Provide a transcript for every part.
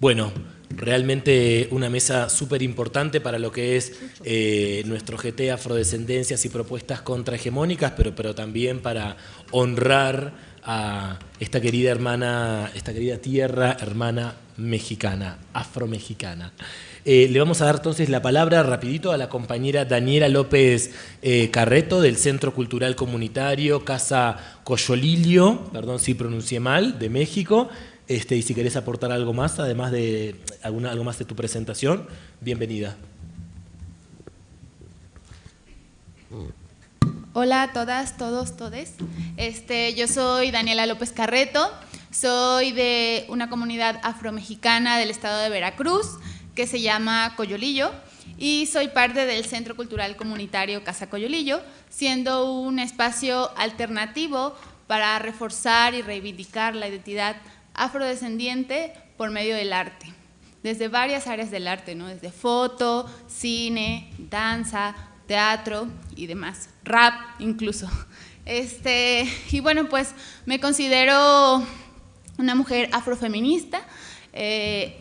Bueno, realmente una mesa súper importante para lo que es eh, nuestro GT Afrodescendencias y propuestas contrahegemónicas, pero, pero también para honrar a esta querida hermana, esta querida tierra hermana mexicana, afromexicana. Eh, le vamos a dar entonces la palabra rapidito a la compañera Daniela López eh, Carreto del Centro Cultural Comunitario Casa Coyolillo, perdón si pronuncié mal, de México. Este, y si querés aportar algo más, además de alguna, algo más de tu presentación, bienvenida. Hola a todas, todos, todes. Este, yo soy Daniela López Carreto, soy de una comunidad afromexicana del estado de Veracruz que se llama Coyolillo y soy parte del Centro Cultural Comunitario Casa Coyolillo, siendo un espacio alternativo para reforzar y reivindicar la identidad afrodescendiente por medio del arte, desde varias áreas del arte, ¿no? desde foto, cine, danza, teatro y demás, rap incluso. Este, y bueno, pues me considero una mujer afrofeminista. Eh,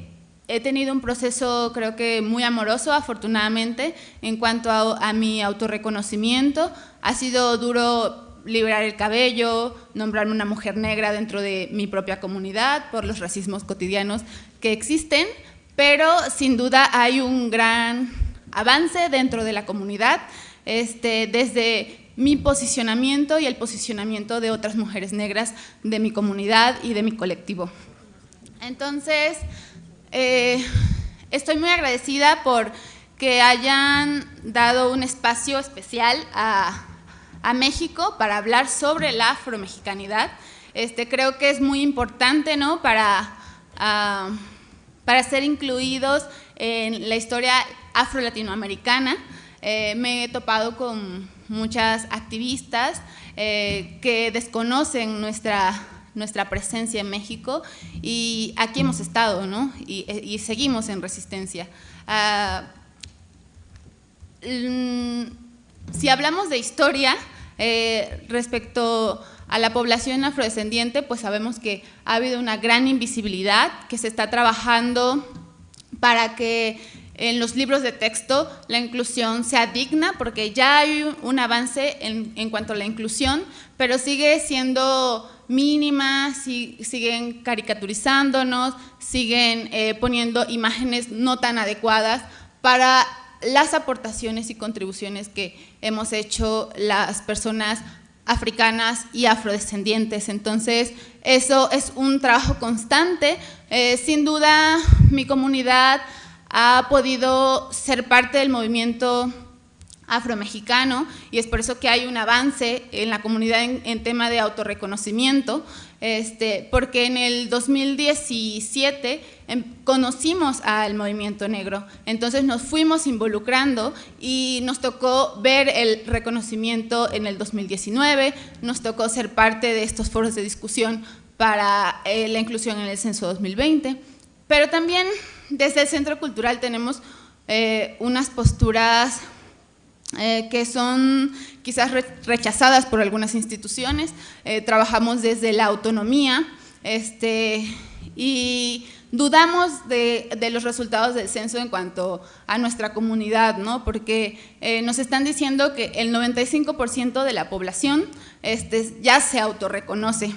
he tenido un proceso creo que muy amoroso, afortunadamente, en cuanto a, a mi autorreconocimiento. Ha sido duro liberar el cabello, nombrarme una mujer negra dentro de mi propia comunidad por los racismos cotidianos que existen, pero sin duda hay un gran avance dentro de la comunidad, este, desde mi posicionamiento y el posicionamiento de otras mujeres negras de mi comunidad y de mi colectivo. Entonces, eh, estoy muy agradecida por que hayan dado un espacio especial a, a México para hablar sobre la afromexicanidad. Este, creo que es muy importante ¿no? para, uh, para ser incluidos en la historia afro-latinoamericana. Eh, me he topado con muchas activistas eh, que desconocen nuestra, nuestra presencia en México y aquí hemos estado ¿no? y, seguimos en resistencia. Uh, si hablamos de historia, eh, respecto a la población afrodescendiente, pues sabemos que ha habido una gran invisibilidad, que se está trabajando para que en los libros de texto la inclusión sea digna, porque ya hay un avance en, cuanto a la inclusión, pero sigue siendo mínima, si, siguen caricaturizándonos, siguen eh, poniendo imágenes no tan adecuadas para las aportaciones y contribuciones que hemos hecho las personas africanas y afrodescendientes. Entonces, eso es un trabajo constante. Eh, sin duda, mi comunidad ha podido ser parte del movimiento afromexicano y es por eso que hay un avance en la comunidad en, tema de autorreconocimiento, este, porque en el 2017 em, conocimos al movimiento negro, entonces nos fuimos involucrando y nos tocó ver el reconocimiento en el 2019, nos tocó ser parte de estos foros de discusión para eh, la inclusión en el censo 2020, pero también desde el Centro Cultural tenemos eh, unas posturas eh, que son quizás rechazadas por algunas instituciones. Eh, trabajamos desde la autonomía este, y dudamos de, los resultados del censo en cuanto a nuestra comunidad, ¿no? porque eh, nos están diciendo que el 95% de la población este, ya se autorreconoce.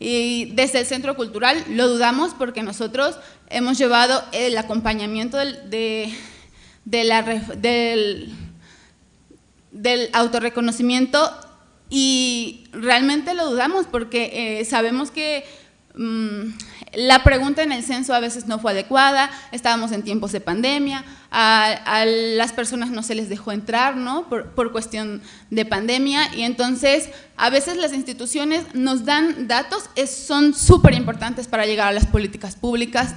Y desde el Centro Cultural lo dudamos porque nosotros hemos llevado el acompañamiento del, del del autorreconocimiento y realmente lo dudamos porque eh, sabemos que mmm, la pregunta en el censo a veces no fue adecuada, estábamos en tiempos de pandemia, a, las personas no se les dejó entrar ¿no? por, por, cuestión de pandemia y entonces a veces las instituciones nos dan datos, es, son súper importantes para llegar a las políticas públicas,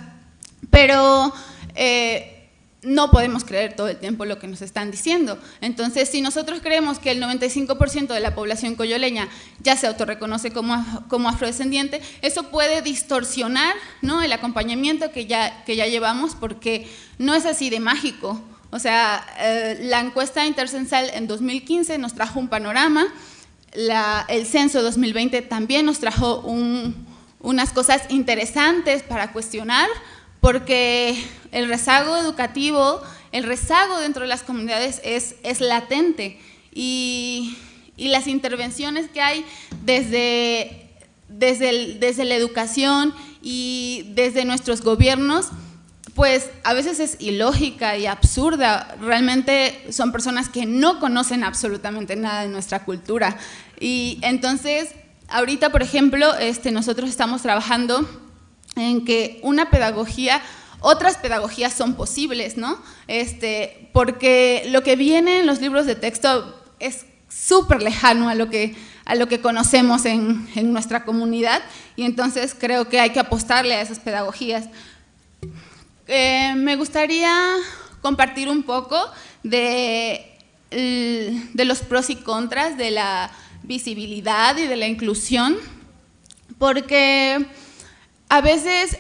pero eh, no podemos creer todo el tiempo lo que nos están diciendo. Entonces, si nosotros creemos que el 95% de la población coyoleña ya se autorreconoce como, como afrodescendiente, eso puede distorsionar ¿no? el acompañamiento que ya, que ya llevamos porque no es así de mágico. O sea, eh, la encuesta intercensal en 2015 nos trajo un panorama, el censo 2020 también nos trajo un, unas cosas interesantes para cuestionar, porque el rezago educativo, el rezago dentro de las comunidades es, es latente y, y, las intervenciones que hay desde, desde, desde la educación y desde nuestros gobiernos pues a veces es ilógica y absurda. Realmente son personas que no conocen absolutamente nada de nuestra cultura. Y entonces, ahorita, por ejemplo, este, nosotros estamos trabajando en que una pedagogía, otras pedagogías son posibles, ¿no? Este, porque lo que viene en los libros de texto es súper lejano a lo que a lo que conocemos en, en nuestra comunidad y entonces creo que hay que apostarle a esas pedagogías. Eh, me gustaría compartir un poco de, de los pros y contras de la visibilidad y de la inclusión, porque a veces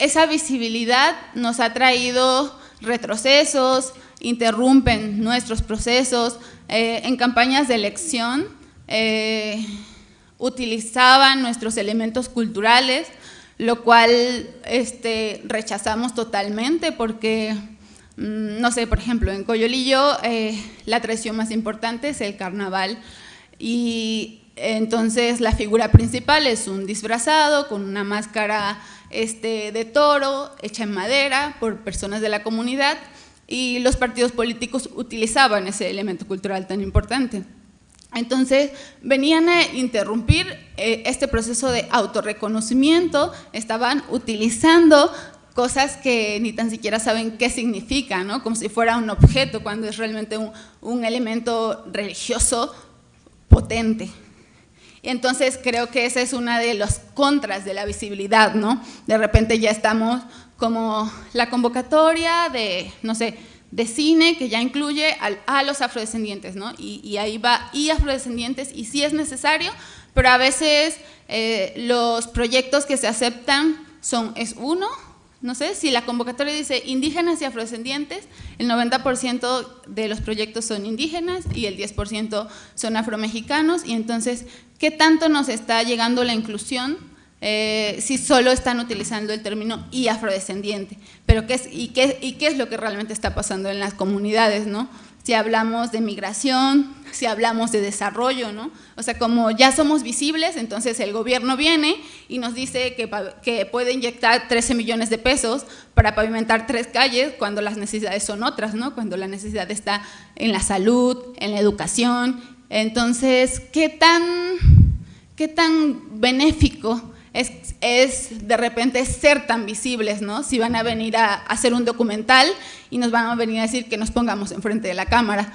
esa visibilidad nos ha traído retrocesos, interrumpen nuestros procesos. Eh, en campañas de elección eh, utilizaban nuestros elementos culturales lo cual este, rechazamos totalmente porque, mm, no sé, por ejemplo, en Coyolillo eh, la atracción más importante es el carnaval y entonces la figura principal es un disfrazado con una máscara este, de toro hecha en madera por personas de la comunidad y los partidos políticos utilizaban ese elemento cultural tan importante. Entonces, venían a interrumpir eh, este proceso de autorreconocimiento, estaban utilizando cosas que ni tan siquiera saben qué significan, ¿no? como si fuera un objeto, cuando es realmente un, elemento religioso potente. Entonces creo que esa es una de los contras de la visibilidad, ¿no? De repente ya estamos como la convocatoria de, no sé, de cine que ya incluye a los afrodescendientes, ¿no? Y, ahí va y afrodescendientes y sí es necesario, pero a veces eh, los proyectos que se aceptan son, es uno, no sé, si la convocatoria dice indígenas y afrodescendientes, el 90% de los proyectos son indígenas y el 10% son afromexicanos y entonces, ¿qué tanto nos está llegando la inclusión eh, si solo están utilizando el término y afrodescendiente. Pero ¿qué es, y, qué, ¿Y qué es lo que realmente está pasando en las comunidades? ¿no? Si hablamos de migración, si hablamos de desarrollo, ¿no? O sea, como ya somos visibles, entonces el gobierno viene y nos dice que, que puede inyectar 13 millones de pesos para pavimentar tres calles cuando las necesidades son otras, ¿no? Cuando la necesidad está en la salud, en la educación. Entonces, ¿qué tan, qué tan benéfico es, de repente ser tan visibles, ¿no? Si van a venir a, hacer un documental y nos van a venir a decir que nos pongamos enfrente de la cámara.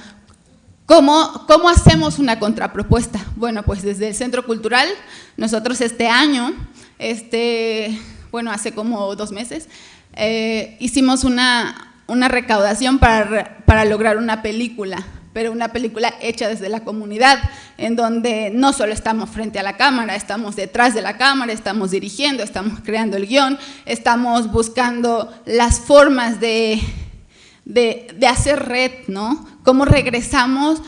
¿Cómo, ¿Cómo hacemos una contrapropuesta? Bueno, pues desde el Centro Cultural, nosotros este año, este, bueno, hace como dos meses, eh, hicimos una, una recaudación para, para lograr una película pero una película hecha desde la comunidad, en donde no solo estamos frente a la cámara, estamos detrás de la cámara, estamos dirigiendo, estamos creando el guion, estamos buscando las formas de, de, hacer red, ¿no? Cómo regresamos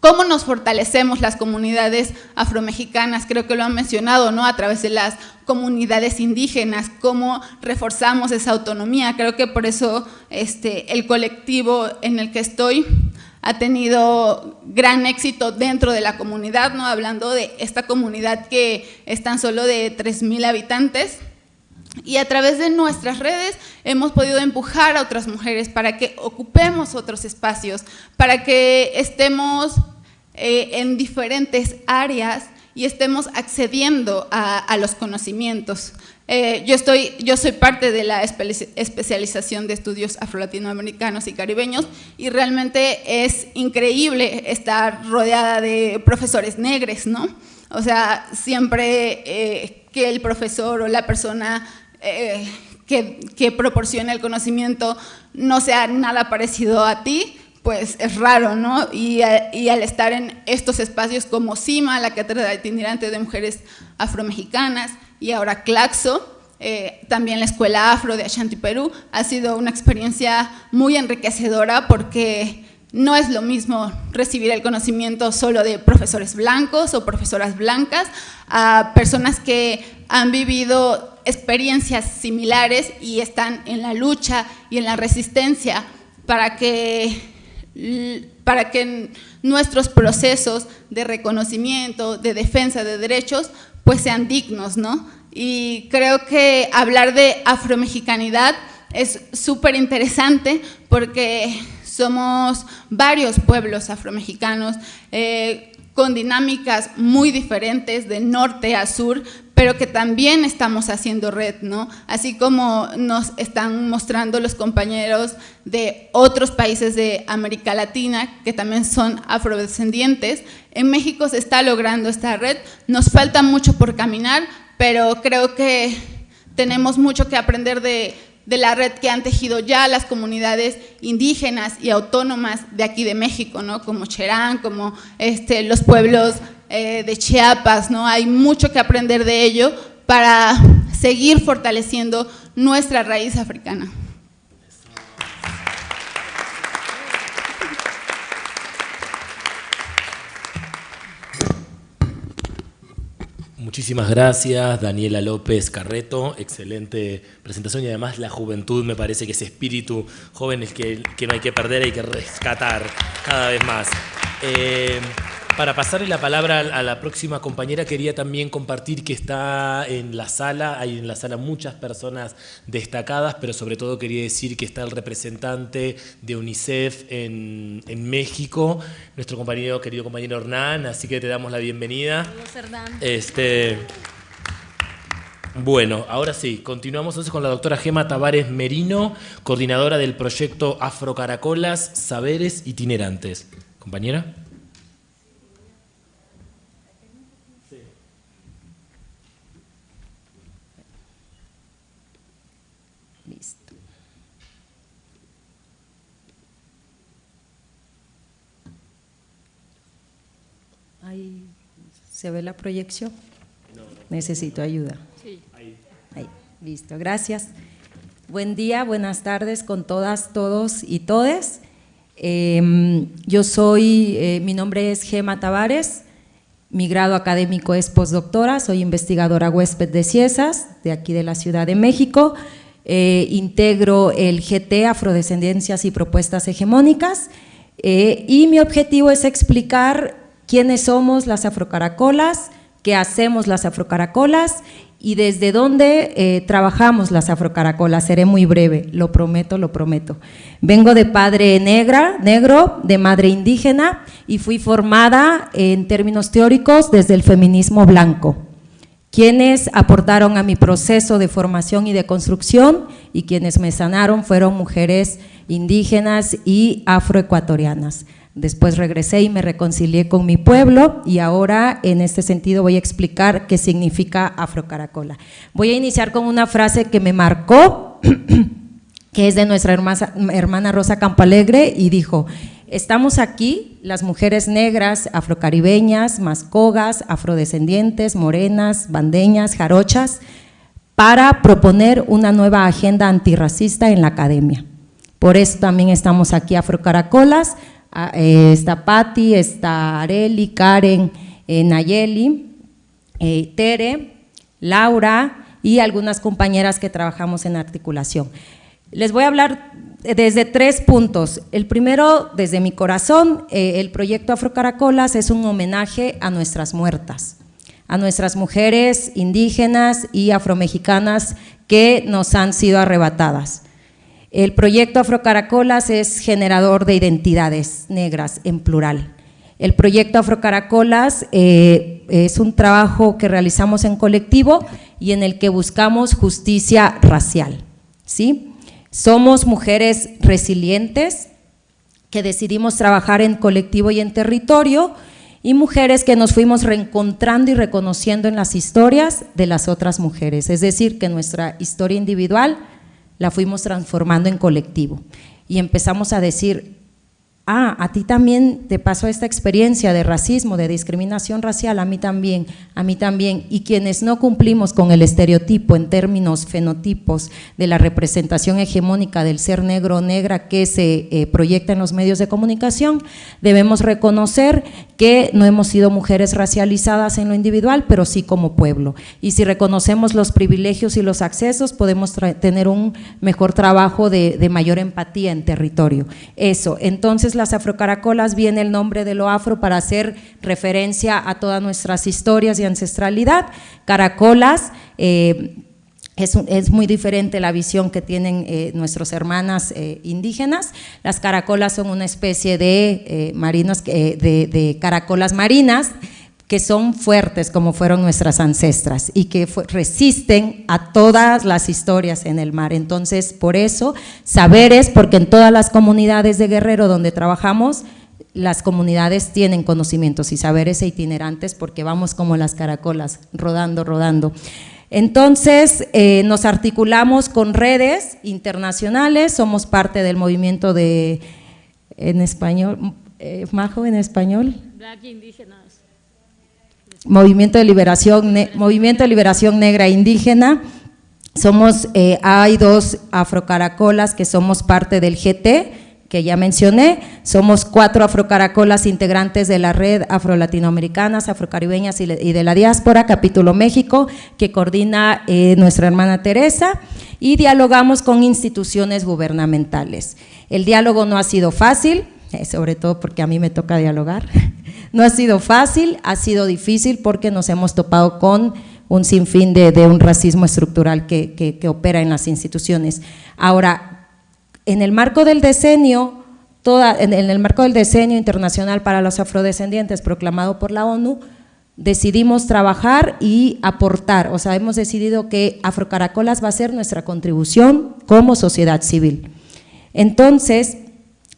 cómo nos fortalecemos las comunidades afromexicanas, creo que lo han mencionado, ¿no? A través de las comunidades indígenas, cómo reforzamos esa autonomía. Creo que por eso este, el colectivo en el que estoy ha tenido gran éxito dentro de la comunidad, ¿no? hablando de esta comunidad que es tan solo de 3.000 habitantes. Y a través de nuestras redes hemos podido empujar a otras mujeres para que ocupemos otros espacios, para que estemos eh, en diferentes áreas y estemos accediendo a los conocimientos. Eh, yo, estoy, yo soy parte de la especialización de estudios afro-latinoamericanos y caribeños y realmente es increíble estar rodeada de profesores negres, ¿no? O sea, siempre eh, que el profesor o la persona eh, que, que, proporciona el conocimiento no sea nada parecido a ti, pues es raro, ¿no? Y, y, al estar en estos espacios como CIMA, la Cátedra Itinerante de Mujeres Afromexicanas, y ahora Claxo, eh, también la Escuela Afro de Ashanti, Perú, ha sido una experiencia muy enriquecedora porque no es lo mismo recibir el conocimiento solo de profesores blancos o profesoras blancas a personas que han vivido experiencias similares y están en la lucha y en la resistencia para que, para que nuestros procesos de reconocimiento, de defensa de derechos, pues sean dignos, ¿no? Y creo que hablar de afromexicanidad es súper interesante porque somos varios pueblos afromexicanos eh, con dinámicas muy diferentes de norte a sur, pero que también estamos haciendo red, ¿no? Así como nos están mostrando los compañeros de otros países de América Latina, que también son afrodescendientes, en México se está logrando esta red, nos falta mucho por caminar, pero creo que tenemos mucho que aprender de, la red que han tejido ya las comunidades indígenas y autónomas de aquí de México, ¿no? como Cherán, como este, los pueblos eh, de Chiapas, ¿no? Hay mucho que aprender de ello para seguir fortaleciendo nuestra raíz africana. Muchísimas gracias, Daniela López Carreto, excelente presentación y además la juventud me parece que ese espíritu joven es que, que no hay que perder, hay que rescatar cada vez más. Eh, para pasarle la palabra a la próxima compañera, quería también compartir que está en la sala, hay en la sala muchas personas destacadas, pero sobre todo quería decir que está el representante de UNICEF en, México, nuestro compañero, querido compañero Hernán, así que te damos la bienvenida. Hernán. Este, bueno, ahora sí, continuamos entonces con la doctora Gema Tavares Merino, coordinadora del proyecto Afrocaracolas, Saberes Itinerantes. Compañera. ¿Se ve la proyección? Necesito ayuda. Sí. Ahí. Listo, gracias. Buen día, buenas tardes con todas, todos y todes. Em, yo soy, eh, mi nombre es Gema Tavares, mi grado académico es postdoctora, soy investigadora huésped de Ciesas, de aquí de la Ciudad de México. Eh, integro el GT Afrodescendencias y Propuestas Hegemónicas eh, y mi objetivo es explicar quiénes somos las afrocaracolas, qué hacemos las afrocaracolas y desde dónde eh, trabajamos las afrocaracolas. Seré muy breve, lo prometo, lo prometo. Vengo de padre negra, negro, de madre indígena y fui formada en términos teóricos desde el feminismo blanco. Quienes aportaron a mi proceso de formación y de construcción y quienes me sanaron fueron mujeres indígenas y afroecuatorianas. Después regresé y me reconcilié con mi pueblo y ahora en este sentido voy a explicar qué significa Afrocaracola. Voy a iniciar con una frase que me marcó, que es de nuestra hermana, Rosa Campalegre y dijo, estamos aquí las mujeres negras, afrocaribeñas, mascogas, afrodescendientes, morenas, bandeñas, jarochas, para proponer una nueva agenda antirracista en la academia. Por eso también estamos aquí Afrocaracolas, eh, está Patti, está Areli, Karen, eh, Nayeli, eh, Tere, Laura y algunas compañeras que trabajamos en articulación. Les voy a hablar desde tres puntos. El primero, desde mi corazón, el proyecto Afrocaracolas es un homenaje a nuestras muertas, a nuestras mujeres indígenas y afromexicanas que nos han sido arrebatadas. El proyecto Afrocaracolas es generador de identidades negras en plural. El proyecto Afrocaracolas eh, es un trabajo que realizamos en colectivo y en el que buscamos justicia racial. ¿sí? Somos mujeres resilientes que decidimos trabajar en colectivo y en territorio y mujeres que nos fuimos reencontrando y reconociendo en las historias de las otras mujeres, es decir, que nuestra historia individual la fuimos transformando en colectivo. Y empezamos a decir, ah, a ti también te pasó esta experiencia de racismo, de discriminación racial, a mí también, a mí también, y quienes no cumplimos con el estereotipo en términos fenotipos de la representación hegemónica del ser negro o negra que se eh, proyecta en los medios de comunicación, debemos reconocer que no hemos sido mujeres racializadas en lo individual, pero sí como pueblo. Y si reconocemos los privilegios y los accesos, podemos tener un mejor trabajo de, de, mayor empatía en territorio. Eso, entonces las afrocaracolas viene el nombre de lo afro para hacer referencia a todas nuestras historias y ancestralidad. Caracolas, eh, es, muy diferente la visión que tienen eh, nuestras hermanas eh, indígenas. Las caracolas son una especie de eh, marinos, de, caracolas marinas que son fuertes como fueron nuestras ancestras y que resisten a todas las historias en el mar. Entonces, por eso, saberes, porque en todas las comunidades de Guerrero donde trabajamos, las comunidades tienen conocimientos y saberes e itinerantes porque vamos como las caracolas, rodando, rodando. Entonces, eh, nos articulamos con redes internacionales, somos parte del movimiento de, en español, eh, Majo, en español. Movimiento de Liberación, Movimiento de Liberación Negra Indígena. Somos, eh, hay dos afrocaracolas que somos parte del GT, que ya mencioné, somos cuatro afrocaracolas integrantes de la red afro-latinoamericanas, afrocaribeñas y de la diáspora, capítulo México, que coordina eh, nuestra hermana Teresa, y dialogamos con instituciones gubernamentales. El diálogo no ha sido fácil, eh, sobre todo porque a mí me toca dialogar, no ha sido fácil, ha sido difícil porque nos hemos topado con un sinfín de, un racismo estructural que, opera en las instituciones. Ahora, en el marco del decenio, en, el marco del decenio internacional para los afrodescendientes proclamado por la ONU, decidimos trabajar y aportar, o sea, hemos decidido que Afrocaracolas va a ser nuestra contribución como sociedad civil. Entonces,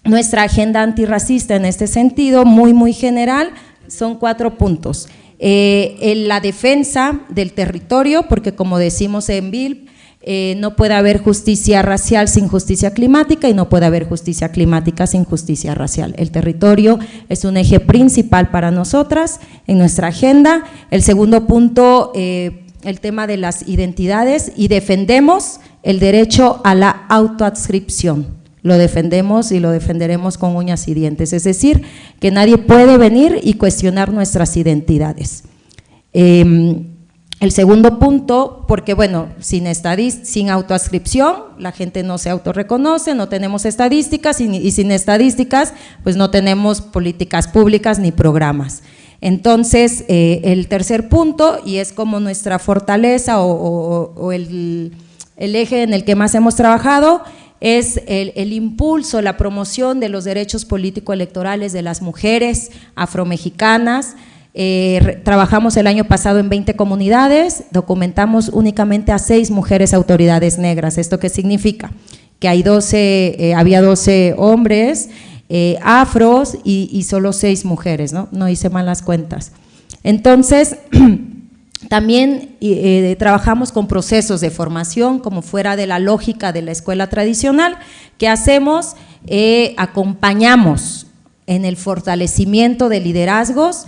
nuestra agenda antirracista en este sentido, muy, muy general, son cuatro puntos. Eh, en la defensa del territorio, porque como decimos en BIL, eh, no puede haber justicia racial sin justicia climática y no puede haber justicia climática sin justicia racial. El territorio es un eje principal para nosotras en nuestra agenda. El segundo punto, eh, el tema de las identidades y defendemos el derecho a la autoadscripción. Lo defendemos y lo defenderemos con uñas y dientes, es decir, que nadie puede venir y cuestionar nuestras identidades. Em, el segundo punto, porque bueno, sin, sin autoascripción, la gente no se autorreconoce, no tenemos estadísticas y, sin estadísticas, pues no tenemos políticas públicas ni programas. Entonces, eh, el tercer punto, y es como nuestra fortaleza o, el, eje en el que más hemos trabajado, es el, el, impulso, la promoción de los derechos político-electorales de las mujeres afromexicanas, eh, trabajamos el año pasado en 20 comunidades, documentamos únicamente a seis mujeres autoridades negras. ¿Esto qué significa? Que hay 12, eh, había 12 hombres eh, afros y, solo seis mujeres, ¿no? No hice malas cuentas. Entonces, también trabajamos con procesos de formación como fuera de la lógica de la escuela tradicional. ¿Qué hacemos? acompañamos en el fortalecimiento de liderazgos,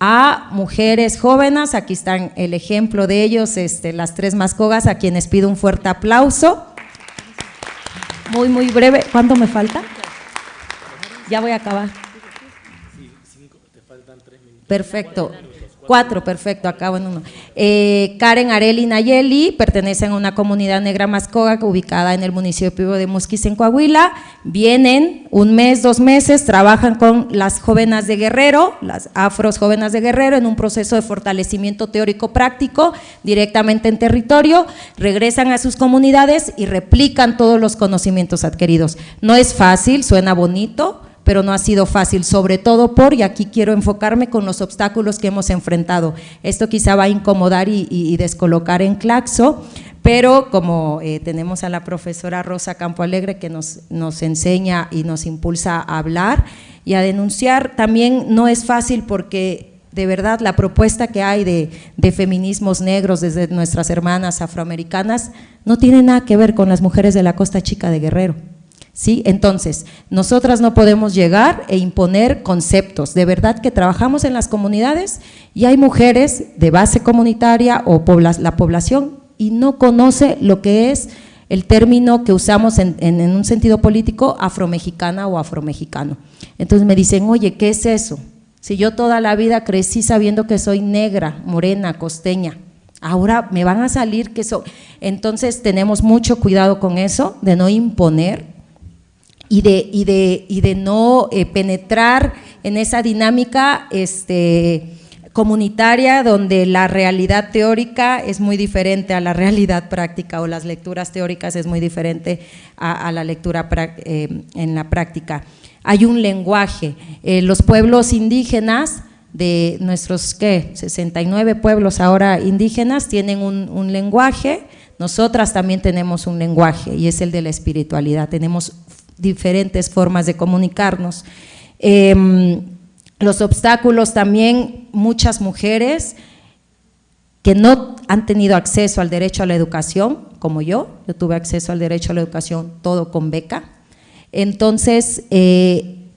a mujeres jóvenes, aquí están el ejemplo de ellos, este, las tres mascogas, a quienes pido un fuerte aplauso. Muy, muy breve, ¿cuánto me falta? Ya voy a acabar. Perfecto. Cuatro, perfecto, acabo en uno. Eh, Karen Areli Nayeli pertenecen a una comunidad negra mascoga ubicada en el municipio de Musquis, en Coahuila. Vienen un mes, dos meses, trabajan con las jóvenes de Guerrero, las afros jóvenes de Guerrero, en un proceso de fortalecimiento teórico práctico directamente en territorio, regresan a sus comunidades y replican todos los conocimientos adquiridos. No es fácil, suena bonito, pero no ha sido fácil, sobre todo por, y aquí quiero enfocarme con los obstáculos que hemos enfrentado. Esto quizá va a incomodar y, descolocar en Claxo, pero como eh, tenemos a la profesora Rosa Campo Alegre que nos, enseña y nos impulsa a hablar y a denunciar, también no es fácil porque de verdad la propuesta que hay de, feminismos negros desde nuestras hermanas afroamericanas no tiene nada que ver con las mujeres de la Costa Chica de Guerrero. ¿Sí? Entonces, nosotras no podemos llegar e imponer conceptos, de verdad que trabajamos en las comunidades y hay mujeres de base comunitaria o la población y no conoce lo que es el término que usamos en, un sentido político afromexicana o afromexicano. Entonces me dicen, oye, ¿qué es eso? Si yo toda la vida crecí sabiendo que soy negra, morena, costeña, ahora me van a salir que son… Entonces tenemos mucho cuidado con eso, de no imponer y de, no eh, penetrar en esa dinámica este, comunitaria donde la realidad teórica es muy diferente a la realidad práctica o las lecturas teóricas es muy diferente a, la lectura eh, en la práctica. Hay un lenguaje, eh, los pueblos indígenas de nuestros, ¿qué? 69 pueblos ahora indígenas tienen un, lenguaje, nosotras también tenemos un lenguaje y es el de la espiritualidad, tenemos diferentes formas de comunicarnos. Em, los obstáculos también, muchas mujeres que no han tenido acceso al derecho a la educación, como yo, yo tuve acceso al derecho a la educación todo con beca, entonces eh,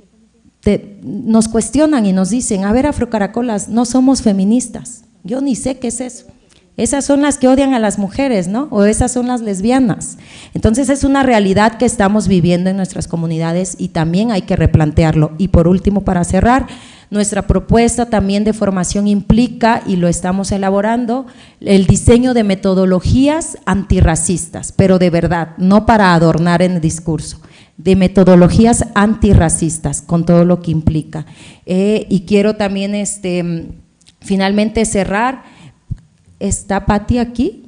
nos cuestionan y nos dicen, a ver Afrocaracolas, no somos feministas, yo ni sé qué es eso. Esas son las que odian a las mujeres, ¿no? O esas son las lesbianas. Entonces es una realidad que estamos viviendo en nuestras comunidades y también hay que replantearlo. Y por último, para cerrar, nuestra propuesta también de formación implica, y lo estamos elaborando, el diseño de metodologías antirracistas, pero de verdad, no para adornar en el discurso de metodologías antirracistas, con todo lo que implica. Eh, y quiero también este, finalmente cerrar, ¿está Patti aquí?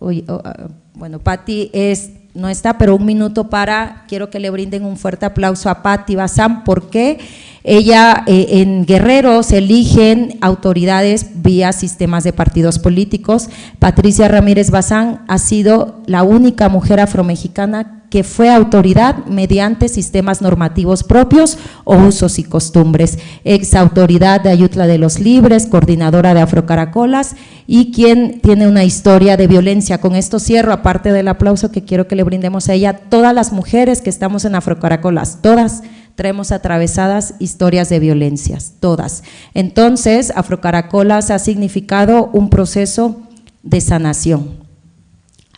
Ah, bueno, Patti es, no está, pero un minuto para, quiero que le brinden un fuerte aplauso a Patti Bazán, porque ella eh, en Guerrero se eligen autoridades vía sistemas de partidos políticos. Patricia Ramírez Bazán ha sido la única mujer afromexicana que fue autoridad mediante sistemas normativos propios o usos y costumbres, ex autoridad de Ayutla de los Libres, coordinadora de Afrocaracolas y quien tiene una historia de violencia. Con esto cierro, aparte del aplauso que quiero que le brindemos a ella, todas las mujeres que estamos en Afrocaracolas, todas traemos atravesadas historias de violencias, todas. Entonces, Afrocaracolas ha significado un proceso de sanación.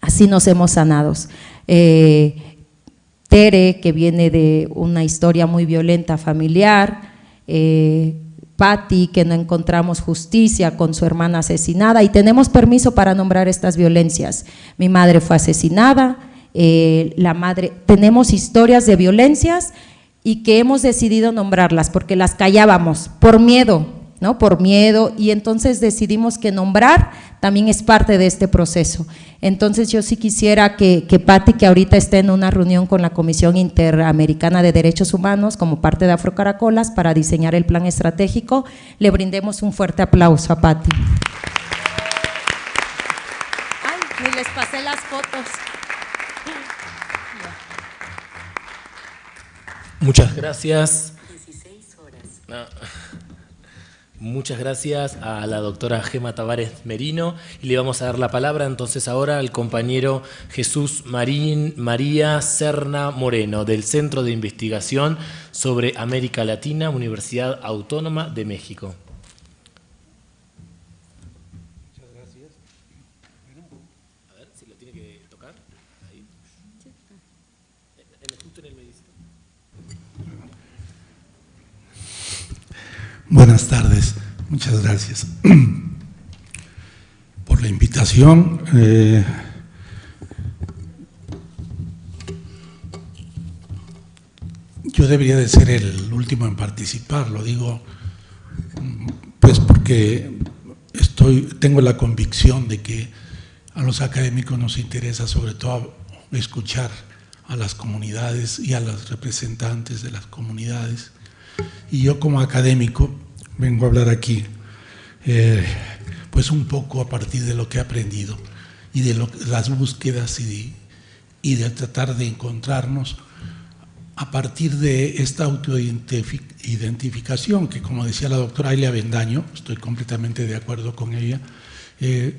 Así nos hemos sanados. Eh, Tere, que viene de una historia muy violenta familiar, eh, Patti, que no encontramos justicia con su hermana asesinada. Y tenemos permiso para nombrar estas violencias. Mi madre fue asesinada, eh, la madre, tenemos historias de violencias y que hemos decidido nombrarlas porque las callábamos por miedo, ¿no? Por miedo y entonces decidimos que nombrar también es parte de este proceso. Entonces yo sí quisiera que, que Patti, que ahorita esté en una reunión con la Comisión Interamericana de Derechos Humanos como parte de Afrocaracolas para diseñar el plan estratégico, le brindemos un fuerte aplauso a Patti. Ay, les pasé las fotos. Muchas gracias. 16 horas. Muchas gracias a la doctora Gema Tavares Merino y le vamos a dar la palabra entonces ahora al compañero Jesús Marín, María Serna Moreno del Centro de Investigación sobre América Latina, Universidad Autónoma de México. Muchas gracias. A ver si lo tiene que tocar. Ahí. Justo en el Buenas tardes, muchas gracias por la invitación. Eh, yo debería de ser el último en participar, lo digo pues porque estoy, tengo la convicción de que a los académicos nos interesa sobre todo escuchar a las comunidades y a los representantes de las comunidades y yo como académico vengo a hablar aquí, eh, pues un poco a partir de lo que he aprendido y de las búsquedas y de, tratar de encontrarnos a partir de esta autoidentificación que como decía la doctora Ailia Bendaño, estoy completamente de acuerdo con ella, eh,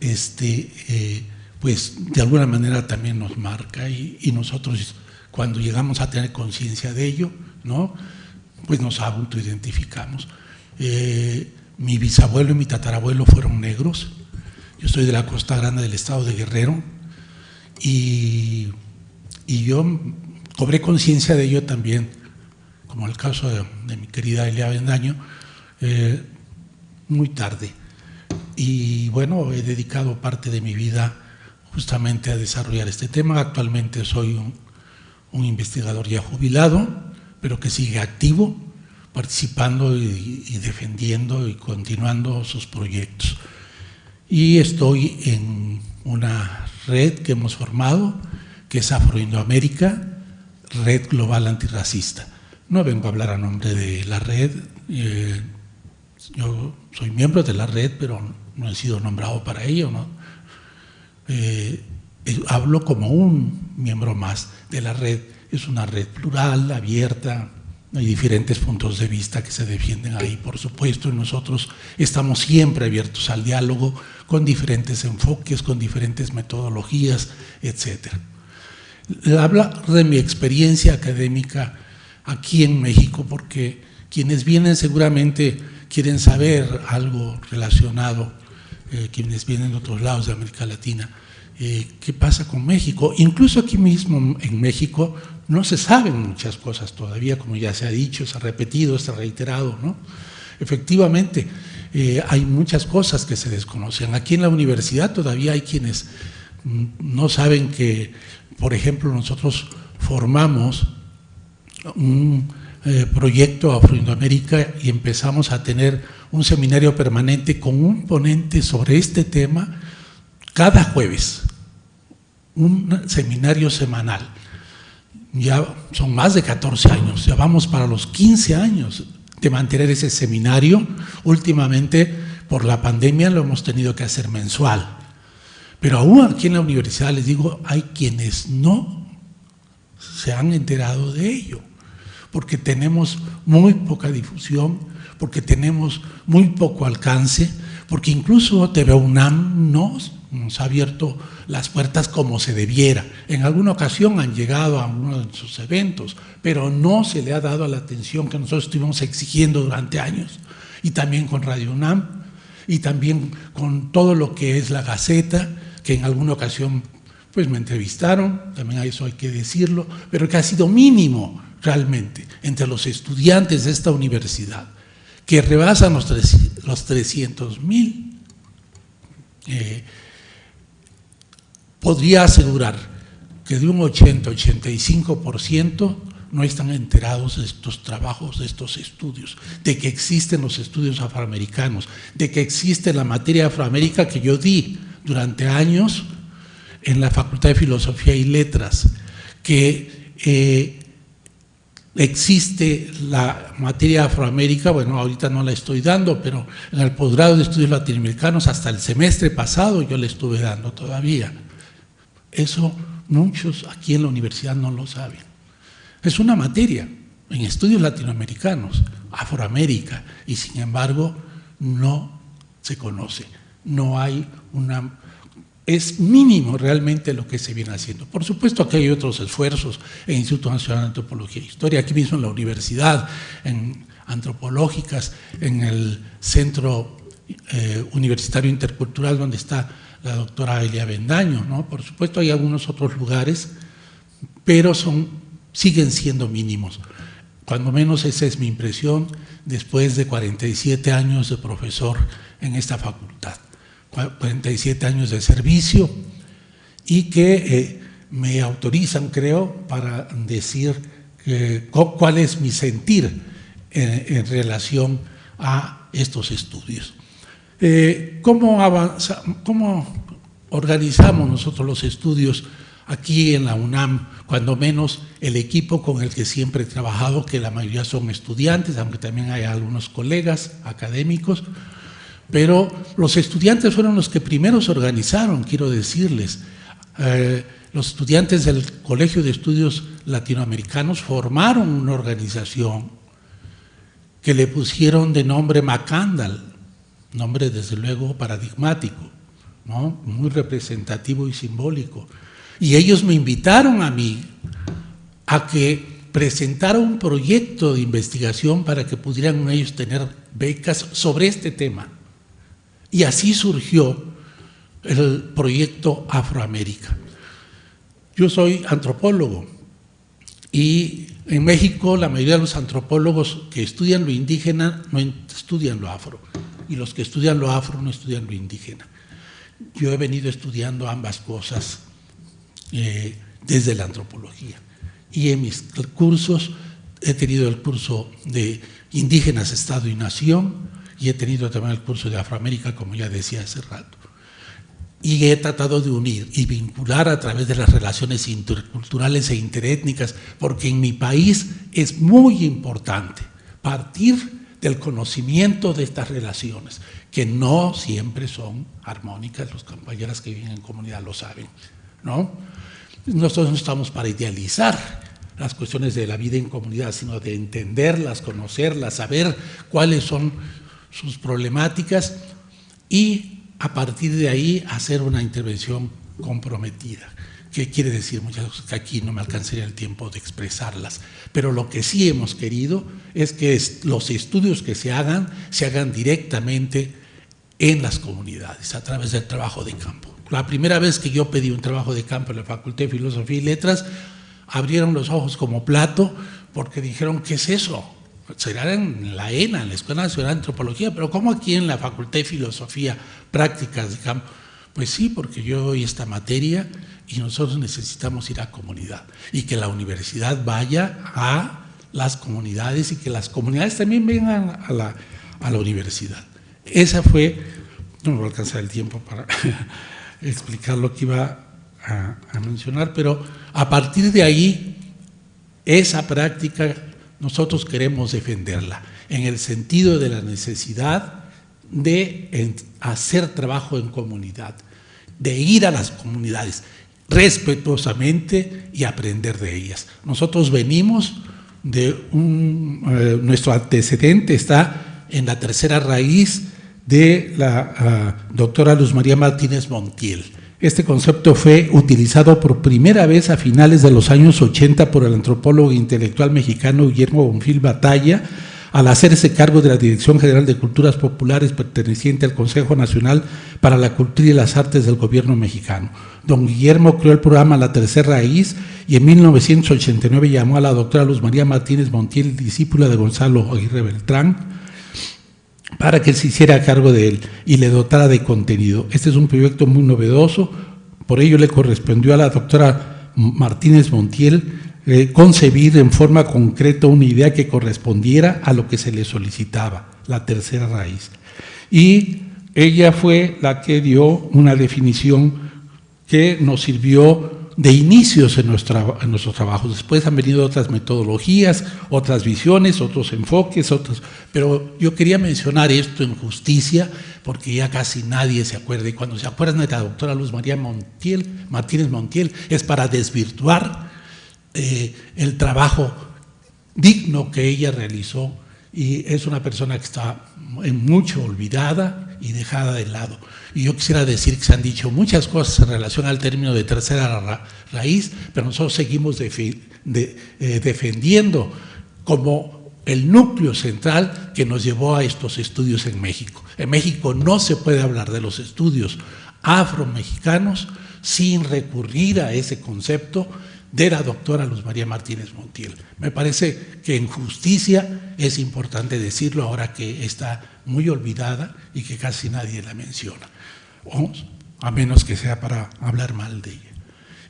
este, eh, pues de alguna manera también nos marca y, y nosotros cuando llegamos a tener conciencia de ello, ¿no? Pues nos autoidentificamos. Eh, mi bisabuelo y mi tatarabuelo fueron negros, yo soy de la Costa Grande del estado de Guerrero y, y yo cobré conciencia de ello también como el caso de, mi querida Elia Bendaño, eh, muy tarde. Y bueno, he dedicado parte de mi vida justamente a desarrollar este tema. Actualmente soy un, investigador ya jubilado, pero que sigue activo, participando y, defendiendo y continuando sus proyectos. Y estoy en una red que hemos formado, que es Afroindoamérica, Red Global Antirracista. No vengo a hablar a nombre de la red, eh, yo soy miembro de la red, pero no he sido nombrado para ello, ¿no? Eh, eh, hablo como un miembro más de la red. Es una red plural, abierta, hay diferentes puntos de vista que se defienden ahí, por supuesto, y nosotros estamos siempre abiertos al diálogo con diferentes enfoques, con diferentes metodologías, etc. Habla de mi experiencia académica aquí en México, porque quienes vienen seguramente quieren saber algo relacionado, eh, quienes vienen de otros lados de América Latina, eh, qué pasa con México. Incluso aquí mismo en México no se saben muchas cosas todavía, como ya se ha dicho, se ha repetido, se ha reiterado. ¿no? Efectivamente, eh, hay muchas cosas que se desconocen. Aquí en la universidad todavía hay quienes mm, no saben que, por ejemplo, nosotros formamos un eh, proyecto Afro-Indoamérica y empezamos a tener un seminario permanente con un ponente sobre este tema cada jueves, un seminario semanal. Ya son más de 14 años, ya vamos para los 15 años de mantener ese seminario. Últimamente, por la pandemia, lo hemos tenido que hacer mensual. Pero aún aquí en la universidad, les digo, hay quienes no se han enterado de ello, porque tenemos muy poca difusión, porque tenemos muy poco alcance, porque incluso TV UNAM no nos ha abierto las puertas como se debiera. En alguna ocasión han llegado a uno de sus eventos, pero no se le ha dado la atención que nosotros estuvimos exigiendo durante años. Y también con Radio UNAM, y también con todo lo que es la Gaceta, que en alguna ocasión pues me entrevistaron, también a eso hay que decirlo, pero que ha sido mínimo realmente entre los estudiantes de esta universidad, que rebasan los, los 300 mil. Eh, podría asegurar que de un 80-85% no están enterados de estos trabajos, de estos estudios, de que existen los estudios afroamericanos, de que existe la materia afroamérica que yo di durante años en la Facultad de Filosofía y Letras, que eh, existe la materia afroamérica, bueno, ahorita no la estoy dando, pero en el posgrado de estudios latinoamericanos hasta el semestre pasado yo le estuve dando todavía. Eso muchos aquí en la universidad no lo saben. Es una materia en estudios latinoamericanos, Afroamérica, y sin embargo no se conoce. No hay una... Es mínimo realmente lo que se viene haciendo. Por supuesto que hay otros esfuerzos en el Instituto Nacional de Antropología e Historia, aquí mismo en la universidad, en antropológicas, en el Centro eh, Universitario Intercultural, donde está la doctora Elia Bendaño, ¿no? Por supuesto hay algunos otros lugares, pero son, siguen siendo mínimos. Cuando menos esa es mi impresión después de 47 años de profesor en esta facultad, 47 años de servicio y que eh, me autorizan, creo, para decir cuál es mi sentir en, relación a estos estudios. Eh, ¿cómo, avanza, ¿Cómo organizamos nosotros los estudios aquí en la UNAM? Cuando menos el equipo con el que siempre he trabajado, que la mayoría son estudiantes, aunque también hay algunos colegas académicos, pero los estudiantes fueron los que primero se organizaron, quiero decirles. Eh, los estudiantes del Colegio de Estudios Latinoamericanos formaron una organización que le pusieron de nombre Macandal, nombre desde luego paradigmático, ¿no? muy representativo y simbólico. Y ellos me invitaron a mí a que presentara un proyecto de investigación para que pudieran ellos tener becas sobre este tema. Y así surgió el proyecto Afroamérica. Yo soy antropólogo Y en México la mayoría de los antropólogos que estudian lo indígena no estudian lo afro, y los que estudian lo afro no estudian lo indígena. Yo he venido estudiando ambas cosas eh, desde la antropología. Y en mis cursos he tenido el curso de indígenas, Estado y Nación, y he tenido también el curso de Afroamérica, como ya decía hace rato y he tratado de unir y vincular a través de las relaciones interculturales e interétnicas, porque en mi país es muy importante partir del conocimiento de estas relaciones, que no siempre son armónicas, los compañeras que viven en comunidad lo saben, ¿no? Nosotros no estamos para idealizar las cuestiones de la vida en comunidad, sino de entenderlas, conocerlas, saber cuáles son sus problemáticas y a partir de ahí hacer una intervención comprometida. ¿Qué quiere decir? Muchas cosas que aquí no me alcanzaría el tiempo de expresarlas. Pero lo que sí hemos querido es que los estudios que se hagan, se hagan directamente en las comunidades, a través del trabajo de campo. La primera vez que yo pedí un trabajo de campo en la Facultad de Filosofía y Letras, abrieron los ojos como plato porque dijeron, ¿qué es eso? Será en la ENA, en la Escuela Nacional de Antropología, pero ¿cómo aquí en la Facultad de Filosofía, prácticas de? Pues sí, porque yo doy esta materia y nosotros necesitamos ir a comunidad y que la universidad vaya a las comunidades y que las comunidades también vengan a la, a la universidad. Esa fue, no me voy a alcanzar el tiempo para explicar lo que iba a mencionar, pero a partir de ahí, esa práctica nosotros queremos defenderla en el sentido de la necesidad de hacer trabajo en comunidad, de ir a las comunidades respetuosamente y aprender de ellas. Nosotros venimos de un, eh, nuestro antecedente está en la tercera raíz de la ah, doctora Luz María Martínez Montiel. Este concepto fue utilizado por primera vez a finales de los años 80 por el antropólogo intelectual mexicano Guillermo Bonfil Batalla, al hacerse cargo de la Dirección General de Culturas Populares perteneciente al Consejo Nacional para la Cultura y las Artes del Gobierno mexicano. Don Guillermo creó el programa La Tercera Raíz y en 1989 llamó a la doctora Luz María Martínez Montiel, discípula de Gonzalo Aguirre Beltrán, para que se hiciera cargo de él y le dotara de contenido. Este es un proyecto muy novedoso, por ello le correspondió a la doctora Martínez Montiel eh, concebir en forma concreta una idea que correspondiera a lo que se le solicitaba, la tercera raíz. Y ella fue la que dio una definición que nos sirvió de inicios en, nuestra, en nuestros trabajos. Después han venido otras metodologías, otras visiones, otros enfoques, otros. Pero yo quería mencionar esto en justicia, porque ya casi nadie se acuerda. Y cuando se acuerdan de la doctora Luz María Montiel, Martínez Montiel, es para desvirtuar eh, el trabajo digno que ella realizó. Y es una persona que está en mucho olvidada y dejada de lado. Y yo quisiera decir que se han dicho muchas cosas en relación al término de tercera raíz, pero nosotros seguimos eh, defendiendo como el núcleo central que nos llevó a estos estudios en México. En México no se puede hablar de los estudios afro-mexicanos sin recurrir a ese concepto de la doctora Luz María Martínez Montiel. Me parece que en justicia es importante decirlo ahora que está muy olvidada y que casi nadie la menciona a menos que sea para hablar mal de ella.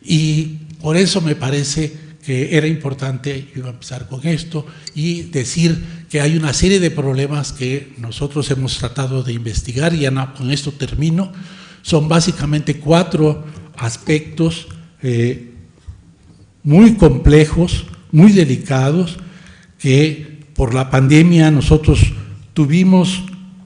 Y por eso me parece que era importante, yo iba a empezar con esto, y decir que hay una serie de problemas que nosotros hemos tratado de investigar, y ya con esto termino, son básicamente cuatro aspectos eh, muy complejos, muy delicados, que por la pandemia nosotros tuvimos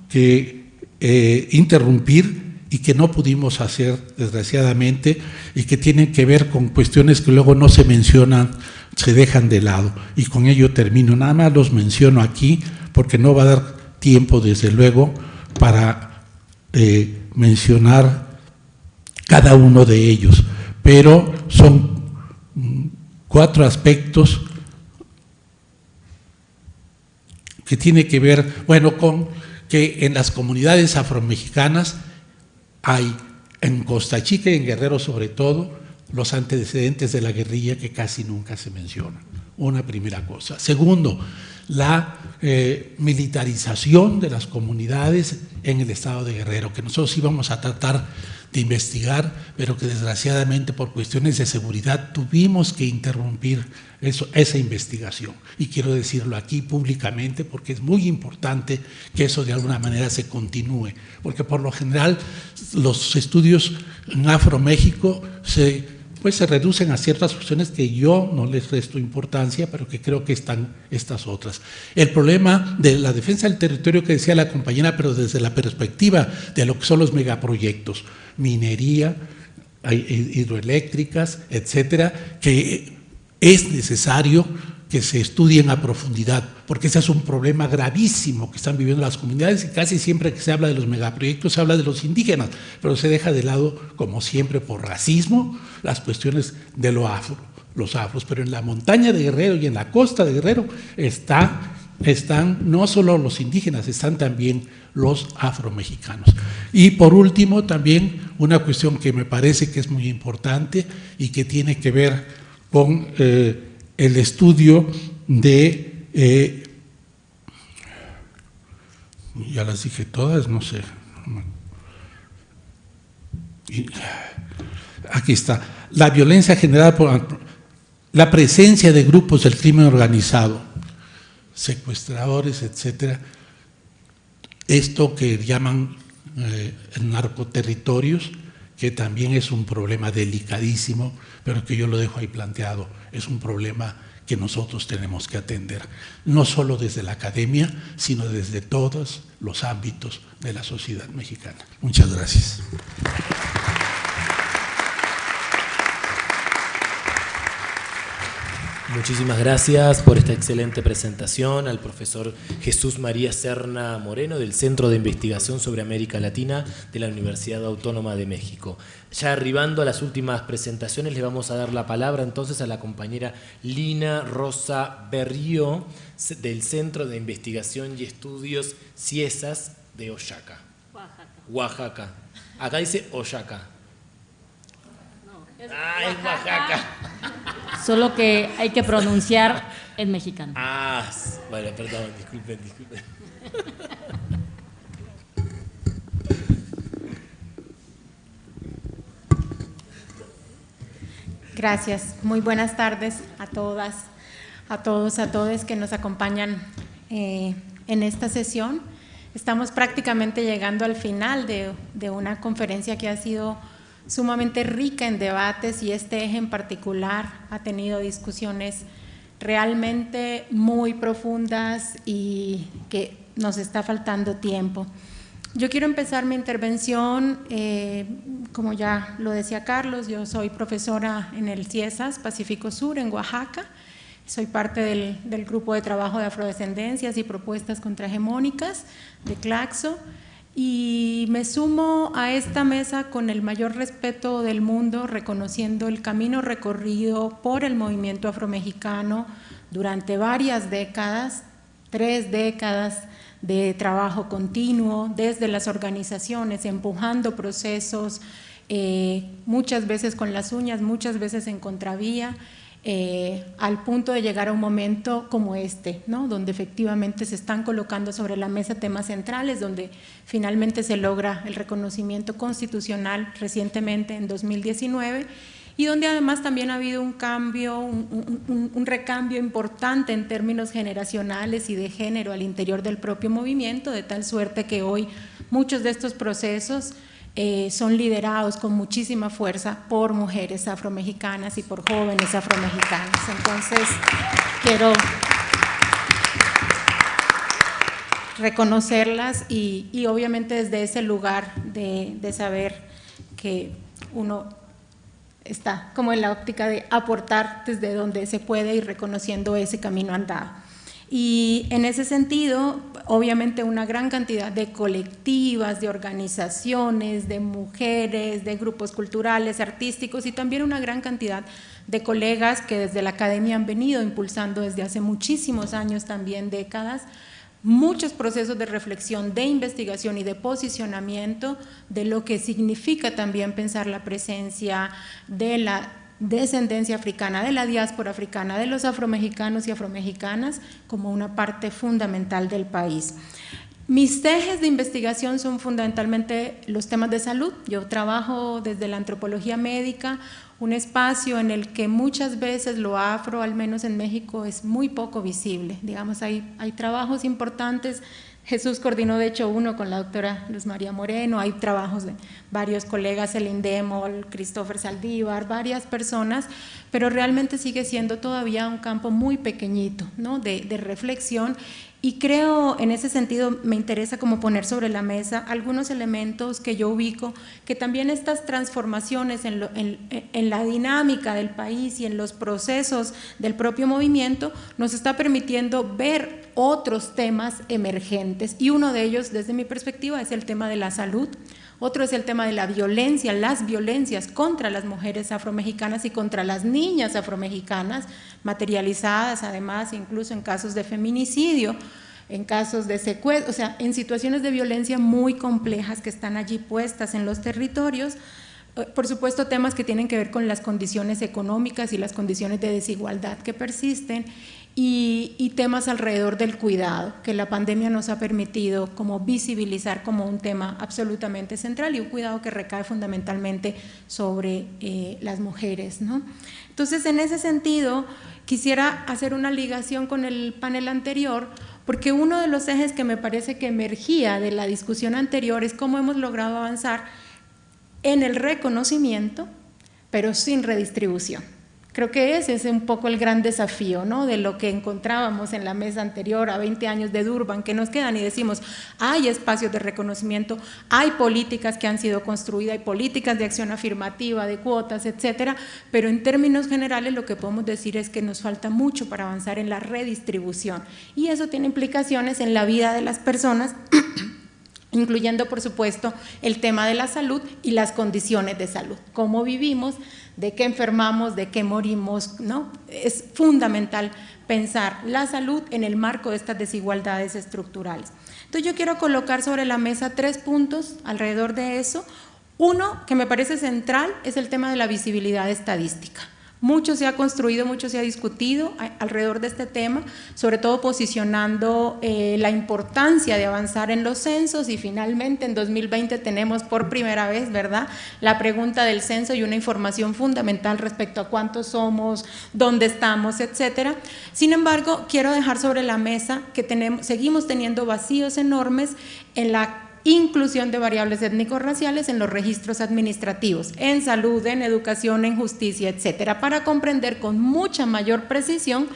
que eh, interrumpir y que no pudimos hacer, desgraciadamente, y que tienen que ver con cuestiones que luego no se mencionan, se dejan de lado. Y con ello termino. Nada más los menciono aquí, porque no va a dar tiempo, desde luego, para eh, mencionar cada uno de ellos. Pero son cuatro aspectos que tiene que ver, bueno, con que en las comunidades afromexicanas hay en Costa Chica y en Guerrero sobre todo los antecedentes de la guerrilla que casi nunca se mencionan. una primera cosa. Segundo, la eh, militarización de las comunidades en el estado de Guerrero, que nosotros íbamos a tratar de investigar, pero que desgraciadamente por cuestiones de seguridad tuvimos que interrumpir eso, esa investigación. Y quiero decirlo aquí públicamente porque es muy importante que eso de alguna manera se continúe, porque por lo general los estudios en Afro-México se pues se reducen a ciertas cuestiones que yo no les resto importancia, pero que creo que están estas otras. El problema de la defensa del territorio que decía la compañera, pero desde la perspectiva de lo que son los megaproyectos, minería, hidroeléctricas, etcétera, que es necesario que se estudien a profundidad, porque ese es un problema gravísimo que están viviendo las comunidades y casi siempre que se habla de los megaproyectos se habla de los indígenas, pero se deja de lado, como siempre, por racismo, las cuestiones de lo afro, los afros. Pero en la montaña de Guerrero y en la costa de Guerrero está, están no solo los indígenas, están también los afromexicanos. Y por último, también una cuestión que me parece que es muy importante y que tiene que ver con... Eh, el estudio de, eh, ya las dije todas, no sé, aquí está, la violencia generada por la presencia de grupos del crimen organizado, secuestradores, etcétera, esto que llaman eh, narcoterritorios, que también es un problema delicadísimo, pero que yo lo dejo ahí planteado es un problema que nosotros tenemos que atender, no solo desde la academia, sino desde todos los ámbitos de la sociedad mexicana. Muchas gracias. Muchísimas gracias por esta excelente presentación al profesor Jesús María Serna Moreno del Centro de Investigación sobre América Latina de la Universidad Autónoma de México. Ya arribando a las últimas presentaciones le vamos a dar la palabra entonces a la compañera Lina Rosa Berrío del Centro de Investigación y Estudios CIESAS de Oaxaca. Oaxaca. Oaxaca. Acá dice Oaxaca. Ah, es Oaxaca. Solo que hay que pronunciar en mexicano. Ah, bueno, perdón, disculpen, disculpen. Gracias. Muy buenas tardes a todas, a todos, a todos que nos acompañan eh, en esta sesión. Estamos prácticamente llegando al final de, de una conferencia que ha sido sumamente rica en debates y este eje en particular ha tenido discusiones realmente muy profundas y que nos está faltando tiempo. Yo quiero empezar mi intervención, eh, como ya lo decía Carlos, yo soy profesora en el CIESAS Pacífico Sur en Oaxaca, soy parte del, grupo de trabajo de afrodescendencias y propuestas contrahegemónicas de CLACSO y me sumo a esta mesa con el mayor respeto del mundo, reconociendo el camino recorrido por el movimiento afromexicano durante varias décadas, tres décadas de trabajo continuo desde las organizaciones, empujando procesos, eh, muchas veces con las uñas, muchas veces en contravía, eh, al punto de llegar a un momento como este, ¿no? donde efectivamente se están colocando sobre la mesa temas centrales, donde finalmente se logra el reconocimiento constitucional recientemente en 2019 y donde además también ha habido un cambio, un, un, recambio importante en términos generacionales y de género al interior del propio movimiento, de tal suerte que hoy muchos de estos procesos eh, son liderados con muchísima fuerza por mujeres afromexicanas y por jóvenes afromexicanas. Entonces, quiero reconocerlas y, obviamente desde ese lugar de, de saber que uno está como en la óptica de aportar desde donde se puede y reconociendo ese camino andado. Y en ese sentido, obviamente una gran cantidad de colectivas, de organizaciones, de mujeres, de grupos culturales, artísticos y también una gran cantidad de colegas que desde la academia han venido impulsando desde hace muchísimos años, también décadas, muchos procesos de reflexión, de investigación y de posicionamiento de lo que significa también pensar la presencia de la descendencia africana, de la diáspora africana, de los afromexicanos y afromexicanas como una parte fundamental del país. Mis ejes de investigación son fundamentalmente los temas de salud. Yo trabajo desde la antropología médica, un espacio en el que muchas veces lo afro, al menos en México, es muy poco visible. Digamos, hay, hay trabajos importantes Jesús coordinó de hecho uno con la doctora Luz María Moreno, hay trabajos de varios colegas, el Indemol, Christopher Saldívar, varias personas, pero realmente sigue siendo todavía un campo muy pequeñito ¿no? de, de reflexión y creo, en ese sentido, me interesa como poner sobre la mesa algunos elementos que yo ubico, que también estas transformaciones en, la dinámica del país y en los procesos del propio movimiento nos está permitiendo ver otros temas emergentes. Y uno de ellos, desde mi perspectiva, es el tema de la salud. Otro es el tema de la violencia, las violencias contra las mujeres afromexicanas y contra las niñas afromexicanas, materializadas además incluso en casos de feminicidio, en casos de secuestro, o sea, en situaciones de violencia muy complejas que están allí puestas en los territorios. Eh, por supuesto, temas que tienen que ver con las condiciones económicas y las condiciones de desigualdad que persisten y, temas alrededor del cuidado, que la pandemia nos ha permitido como visibilizar como un tema absolutamente central y un cuidado que recae fundamentalmente sobre eh, las mujeres. ¿no? Entonces, en ese sentido, quisiera hacer una ligación con el panel anterior, porque uno de los ejes que me parece que emergía de la discusión anterior es cómo hemos logrado avanzar en el reconocimiento, pero sin redistribución. Creo que ese es un poco el gran desafío ¿no? de lo que encontrábamos en la mesa anterior a 20 años de Durban, que nos quedan y decimos, hay espacios de reconocimiento, hay políticas que han sido construidas, hay políticas de acción afirmativa, de cuotas, etcétera, pero en términos generales lo que podemos decir es que nos falta mucho para avanzar en la redistribución y eso tiene implicaciones en la vida de las personas incluyendo por supuesto el tema de la salud y las condiciones de salud, cómo vivimos, de qué enfermamos, de qué morimos, ¿no? Es fundamental pensar la salud en el marco de estas desigualdades estructurales. Entonces yo quiero colocar sobre la mesa tres puntos alrededor de eso. Uno que me parece central es el tema de la visibilidad estadística. Mucho se ha construido, mucho se ha discutido alrededor de este tema, sobre todo posicionando eh, la importancia de avanzar en los censos y finalmente en 2020 tenemos por primera vez, ¿verdad?, la pregunta del censo y una información fundamental respecto a cuántos somos, dónde estamos, etcétera. Sin embargo, quiero dejar sobre la mesa que tenemos, seguimos teniendo vacíos enormes en la inclusión de variables étnico-raciales en los registros administrativos, en salud, en educación, en justicia, etcétera, para comprender con mucha mayor precisión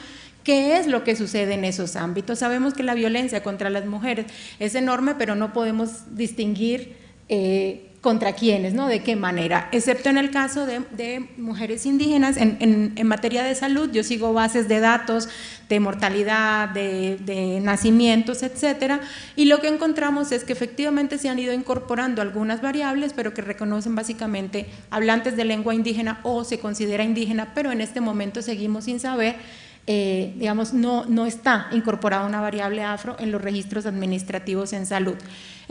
¿Qué es lo que sucede en esos ámbitos? Sabemos que la violencia contra las mujeres es enorme, pero no podemos distinguir eh, contra quiénes, ¿no? De qué manera, excepto en el caso de, mujeres indígenas, en, materia de salud, yo sigo bases de datos de mortalidad, de, nacimientos, etcétera, y lo que encontramos es que efectivamente se han ido incorporando algunas variables, pero que reconocen básicamente hablantes de lengua indígena o se considera indígena, pero en este momento seguimos sin saber eh, digamos, no, no está incorporada una variable afro en los registros administrativos en salud.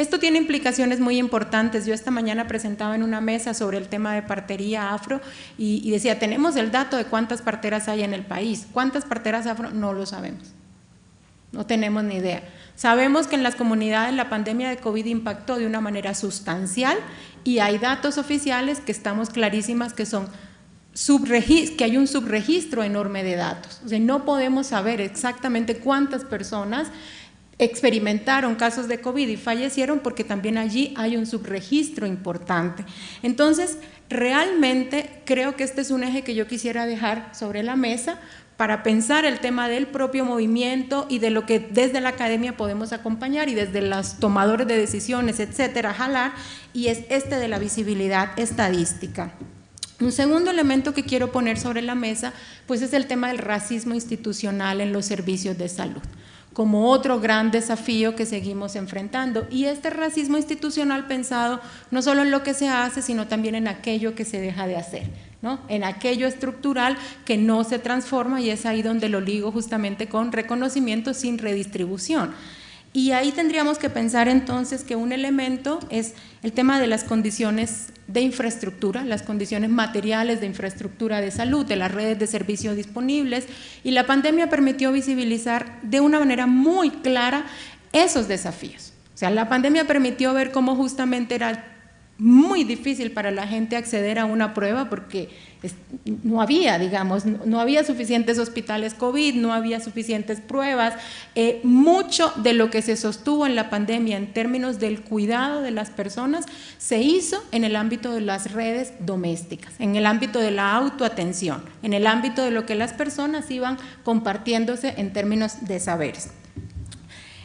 Esto tiene implicaciones muy importantes. Yo esta mañana presentaba en una mesa sobre el tema de partería afro y, decía, tenemos el dato de cuántas parteras hay en el país. ¿Cuántas parteras afro? No lo sabemos. No tenemos ni idea. Sabemos que en las comunidades la pandemia de COVID impactó de una manera sustancial y hay datos oficiales que estamos clarísimas que son que hay un subregistro enorme de datos. O sea, no podemos saber exactamente cuántas personas experimentaron casos de COVID y fallecieron porque también allí hay un subregistro importante. Entonces, realmente creo que este es un eje que yo quisiera dejar sobre la mesa para pensar el tema del propio movimiento y de lo que desde la academia podemos acompañar y desde los tomadores de decisiones, etcétera, jalar, y es este de la visibilidad estadística. Un segundo elemento que quiero poner sobre la mesa pues es el tema del racismo institucional en los servicios de salud como otro gran desafío que seguimos enfrentando. Y este racismo institucional pensado no solo en lo que se hace, sino también en aquello que se deja de hacer, ¿no? en aquello estructural que no se transforma y es ahí donde lo ligo justamente con reconocimiento sin redistribución. Y ahí tendríamos que pensar entonces que un elemento es el tema de las condiciones de infraestructura, las condiciones materiales de infraestructura de salud, de las redes de servicios disponibles, y la pandemia permitió visibilizar de una manera muy clara esos desafíos. O sea, la pandemia permitió ver cómo justamente era muy difícil para la gente acceder a una prueba porque no había, digamos, no había suficientes hospitales COVID, no había suficientes pruebas. Eh, mucho de lo que se sostuvo en la pandemia en términos del cuidado de las personas se hizo en el ámbito de las redes domésticas, en el ámbito de la autoatención, en el ámbito de lo que las personas iban compartiéndose en términos de saberes.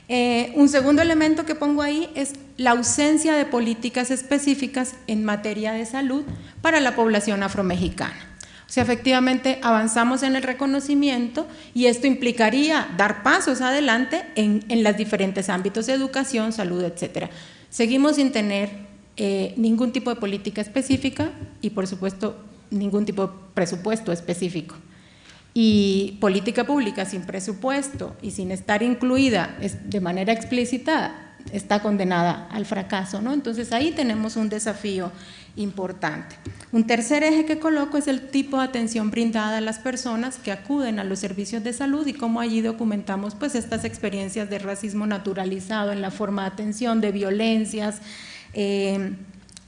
Eh, un segundo elemento que pongo ahí es la ausencia de políticas específicas en materia de salud para la población afromexicana. O sea, efectivamente avanzamos en el reconocimiento y esto implicaría dar pasos adelante en, en los diferentes ámbitos de educación, salud, etcétera. Seguimos sin tener eh, ningún tipo de política específica y, por supuesto, ningún tipo de presupuesto específico y política pública sin presupuesto y sin estar incluida de manera explícita está condenada al fracaso, ¿no? Entonces ahí tenemos un desafío importante. Un tercer eje que coloco es el tipo de atención brindada a las personas que acuden a los servicios de salud y cómo allí documentamos pues estas experiencias de racismo naturalizado en la forma de atención, de violencias, eh,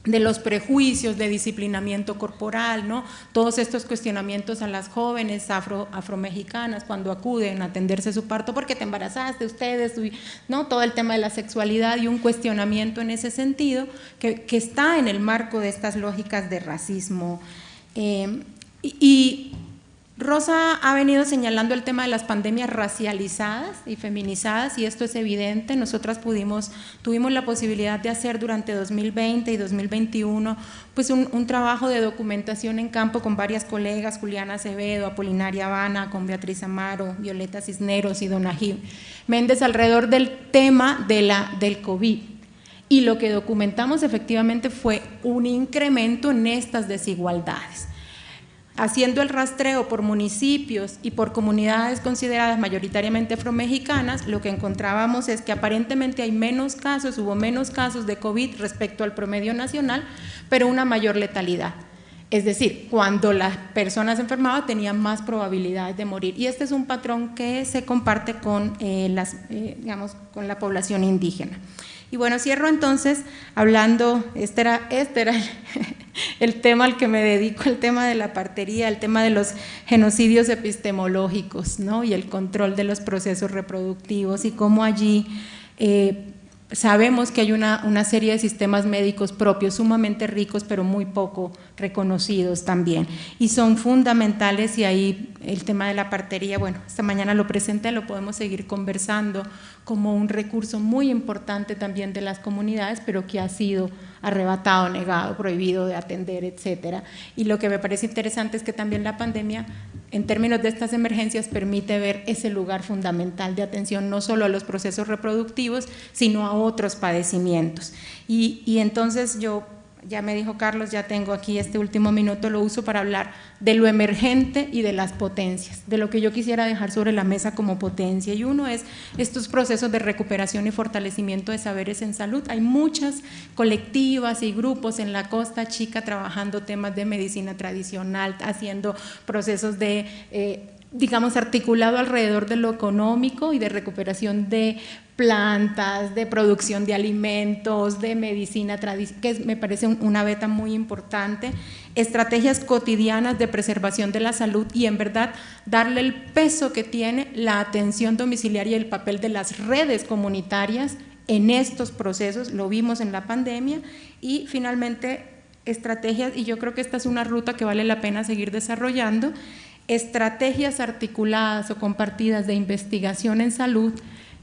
de los prejuicios de disciplinamiento corporal, ¿no? todos estos cuestionamientos a las jóvenes afro, afromexicanas cuando acuden a atenderse su parto porque te embarazaste ustedes, ¿no? todo el tema de la sexualidad y un cuestionamiento en ese sentido que, está en el marco de estas lógicas de racismo. Eh, y Rosa ha venido señalando el tema de las pandemias racializadas y feminizadas y esto es evidente. Nosotras pudimos, tuvimos la posibilidad de hacer durante 2020 y 2021 pues un, trabajo de documentación en campo con varias colegas, Juliana Acevedo, Apolinaria Habana, con Beatriz Amaro, Violeta Cisneros y Don Méndez alrededor del tema de la, del COVID. Y lo que documentamos efectivamente fue un incremento en estas desigualdades haciendo el rastreo por municipios y por comunidades consideradas mayoritariamente afromexicanas, lo que encontrábamos es que aparentemente hay menos casos, hubo menos casos de COVID respecto al promedio nacional, pero una mayor letalidad. Es decir, cuando las personas enfermaban tenían más probabilidades de morir. Y este es un patrón que se comparte con, eh, las, eh, digamos, con la población indígena. Y bueno, cierro entonces hablando, este era, este era el, tema al que me dedico, el tema de la partería, el tema de los genocidios epistemológicos ¿no? y el control de los procesos reproductivos y cómo allí eh, sabemos que hay una, una, serie de sistemas médicos propios sumamente ricos pero muy poco reconocidos también y son fundamentales y ahí el tema de la partería, bueno, esta mañana lo presenté, lo podemos seguir conversando como un recurso muy importante también de las comunidades, pero que ha sido arrebatado, negado, prohibido de atender, etcétera. Y lo que me parece interesante es que también la pandemia, en términos de estas emergencias, permite ver ese lugar fundamental de atención no solo a los procesos reproductivos, sino a otros padecimientos. Y, y entonces yo ya me dijo Carlos, ya tengo aquí este último minuto, lo uso para hablar de lo emergente y de las potencias, de lo que yo quisiera dejar sobre la mesa como potencia. Y uno es estos procesos de recuperación y fortalecimiento de saberes en salud. Hay muchas colectivas y grupos en la Costa Chica trabajando temas de medicina tradicional, haciendo procesos de... Eh, digamos, articulado alrededor de lo económico y de recuperación de plantas, de producción de alimentos, de medicina tradicional, que me parece una beta muy importante, estrategias cotidianas de preservación de la salud y en verdad darle el peso que tiene la atención domiciliaria y el papel de las redes comunitarias en estos procesos, lo vimos en la pandemia. Y finalmente estrategias, y yo creo que esta es una ruta que vale la pena seguir desarrollando, estrategias articuladas o compartidas de investigación en salud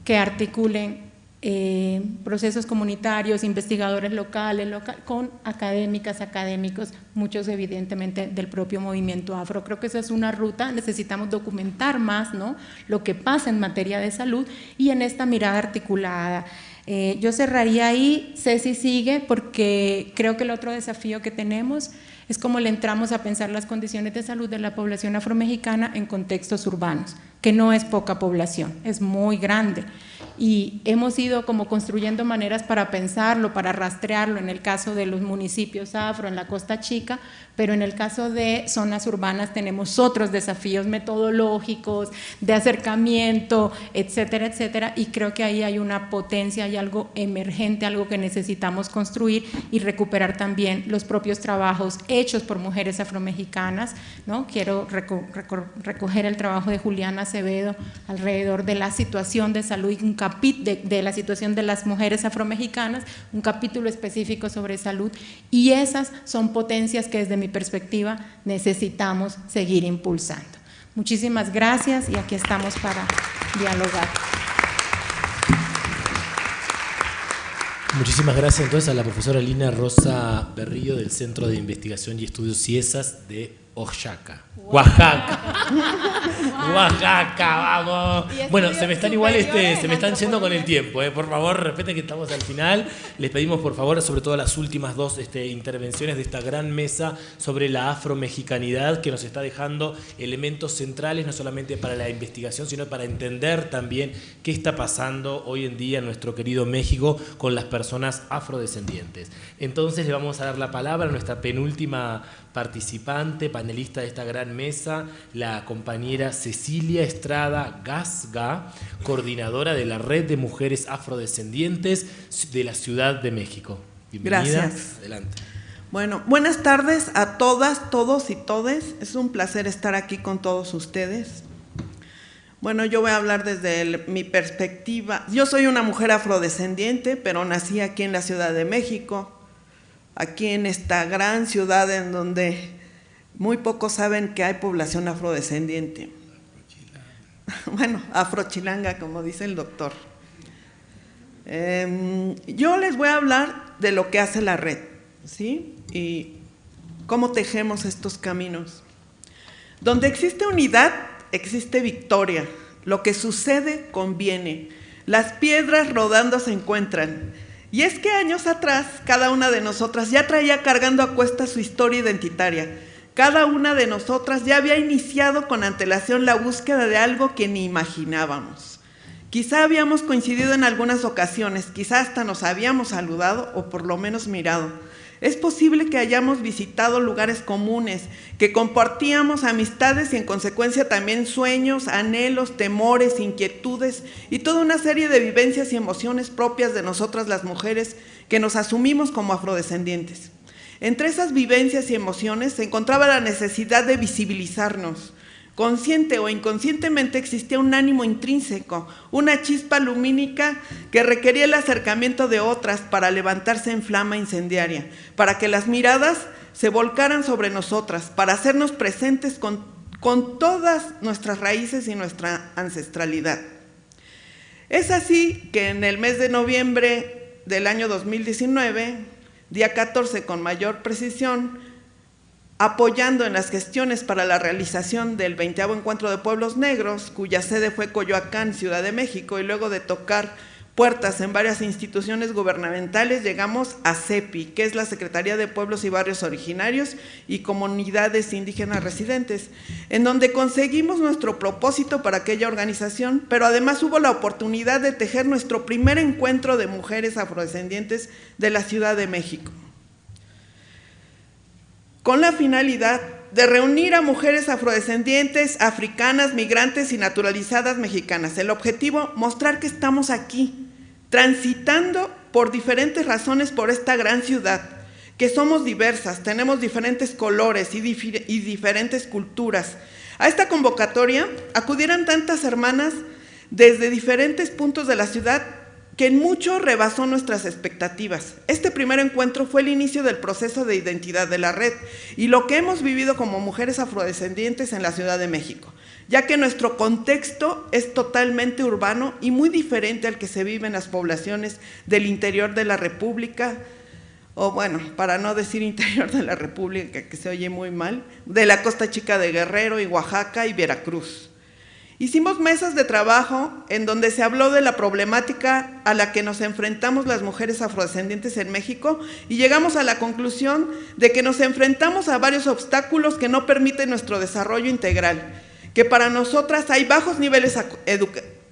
que articulen eh, procesos comunitarios, investigadores locales, con académicas, académicos, muchos evidentemente del propio movimiento afro. Creo que esa es una ruta, necesitamos documentar más ¿no? lo que pasa en materia de salud y en esta mirada articulada. Eh, yo cerraría ahí, Ceci sigue, porque creo que el otro desafío que tenemos es cómo le entramos a pensar las condiciones de salud de la población afromexicana en contextos urbanos que no es poca población, es muy grande y hemos ido como construyendo maneras para pensarlo, para rastrearlo en el caso de los municipios afro en la Costa Chica, pero en el caso de zonas urbanas tenemos otros desafíos metodológicos, de acercamiento, etcétera, etcétera, y creo que ahí hay una potencia, hay algo emergente, algo que necesitamos construir y recuperar también los propios trabajos hechos por mujeres afromexicanas, ¿no? Quiero recoger el trabajo de Juliana Acevedo alrededor de la situación de salud un de, de la situación de las mujeres afromexicanas, un capítulo específico sobre salud, y esas son potencias que desde mi perspectiva necesitamos seguir impulsando. Muchísimas gracias y aquí estamos para dialogar. Muchísimas gracias entonces a la profesora Lina Rosa Berrillo del Centro de Investigación y Estudios CIESAS de Oaxaca. Oaxaca. Oaxaca, vamos. Bueno, se me están igual, este, se me están yendo con el tiempo. Eh. Por favor, respeten que estamos al final. Les pedimos, por favor, sobre todo las últimas dos este, intervenciones de esta gran mesa sobre la afromexicanidad que nos está dejando elementos centrales, no solamente para la investigación, sino para entender también qué está pasando hoy en día en nuestro querido México con las personas afrodescendientes. Entonces le vamos a dar la palabra a nuestra penúltima participante, panelista de esta gran mesa, la compañera Cecilia Estrada Gasga, coordinadora de la Red de Mujeres Afrodescendientes de la Ciudad de México. Bienvenida. Gracias. Adelante. Bueno, buenas tardes a todas, todos y todes. Es un placer estar aquí con todos ustedes. Bueno, yo voy a hablar desde mi perspectiva. Yo soy una mujer afrodescendiente, pero nací aquí en la Ciudad de México aquí en esta gran ciudad en donde muy pocos saben que hay población afrodescendiente. Bueno, afrochilanga, como dice el doctor. Em, yo les voy a hablar de lo que hace la red, ¿sí? Y cómo tejemos estos caminos. Donde existe unidad, existe victoria. Lo que sucede conviene. Las piedras rodando se encuentran. Y es que años atrás, cada una de nosotras ya traía cargando a cuesta su historia identitaria. Cada una de nosotras ya había iniciado con antelación la búsqueda de algo que ni imaginábamos. Quizá habíamos coincidido en algunas ocasiones, quizá hasta nos habíamos saludado o por lo menos mirado es posible que hayamos visitado lugares comunes, que compartíamos amistades y en consecuencia también sueños, anhelos, temores, inquietudes y toda una serie de vivencias y emociones propias de nosotras las mujeres que nos asumimos como afrodescendientes. Entre esas vivencias y emociones se encontraba la necesidad de visibilizarnos, Consciente o inconscientemente existía un ánimo intrínseco, una chispa lumínica que requería el acercamiento de otras para levantarse en flama incendiaria, para que las miradas se volcaran sobre nosotras, para hacernos presentes con, con todas nuestras raíces y nuestra ancestralidad. Es así que en el mes de noviembre del año 2019, día 14 con mayor precisión, apoyando en las gestiones para la realización del 20 Encuentro de Pueblos Negros, cuya sede fue Coyoacán, Ciudad de México, y luego de tocar puertas en varias instituciones gubernamentales, llegamos a CEPI, que es la Secretaría de Pueblos y Barrios Originarios y Comunidades Indígenas Residentes, en donde conseguimos nuestro propósito para aquella organización, pero además hubo la oportunidad de tejer nuestro primer encuentro de mujeres afrodescendientes de la Ciudad de México. Con la finalidad de reunir a mujeres afrodescendientes, africanas, migrantes y naturalizadas mexicanas. El objetivo, mostrar que estamos aquí, transitando por diferentes razones por esta gran ciudad, que somos diversas, tenemos diferentes colores y, diferentes culturas. A esta convocatoria acudieran tantas hermanas desde diferentes puntos de la ciudad que en mucho rebasó nuestras expectativas. Este primer encuentro fue el inicio del proceso de identidad de la red y lo que hemos vivido como mujeres afrodescendientes en la Ciudad de México, ya que nuestro contexto es totalmente urbano y muy diferente al que se vive en las poblaciones del interior de la República, o bueno, para no decir interior de la República, que se oye muy mal, de la Costa Chica de Guerrero y Oaxaca y Veracruz. Hicimos mesas de trabajo en donde se habló de la problemática a la que nos enfrentamos las mujeres afrodescendientes en México y llegamos a la conclusión de que nos enfrentamos a varios obstáculos que no permiten nuestro desarrollo integral, que para nosotras hay bajos niveles,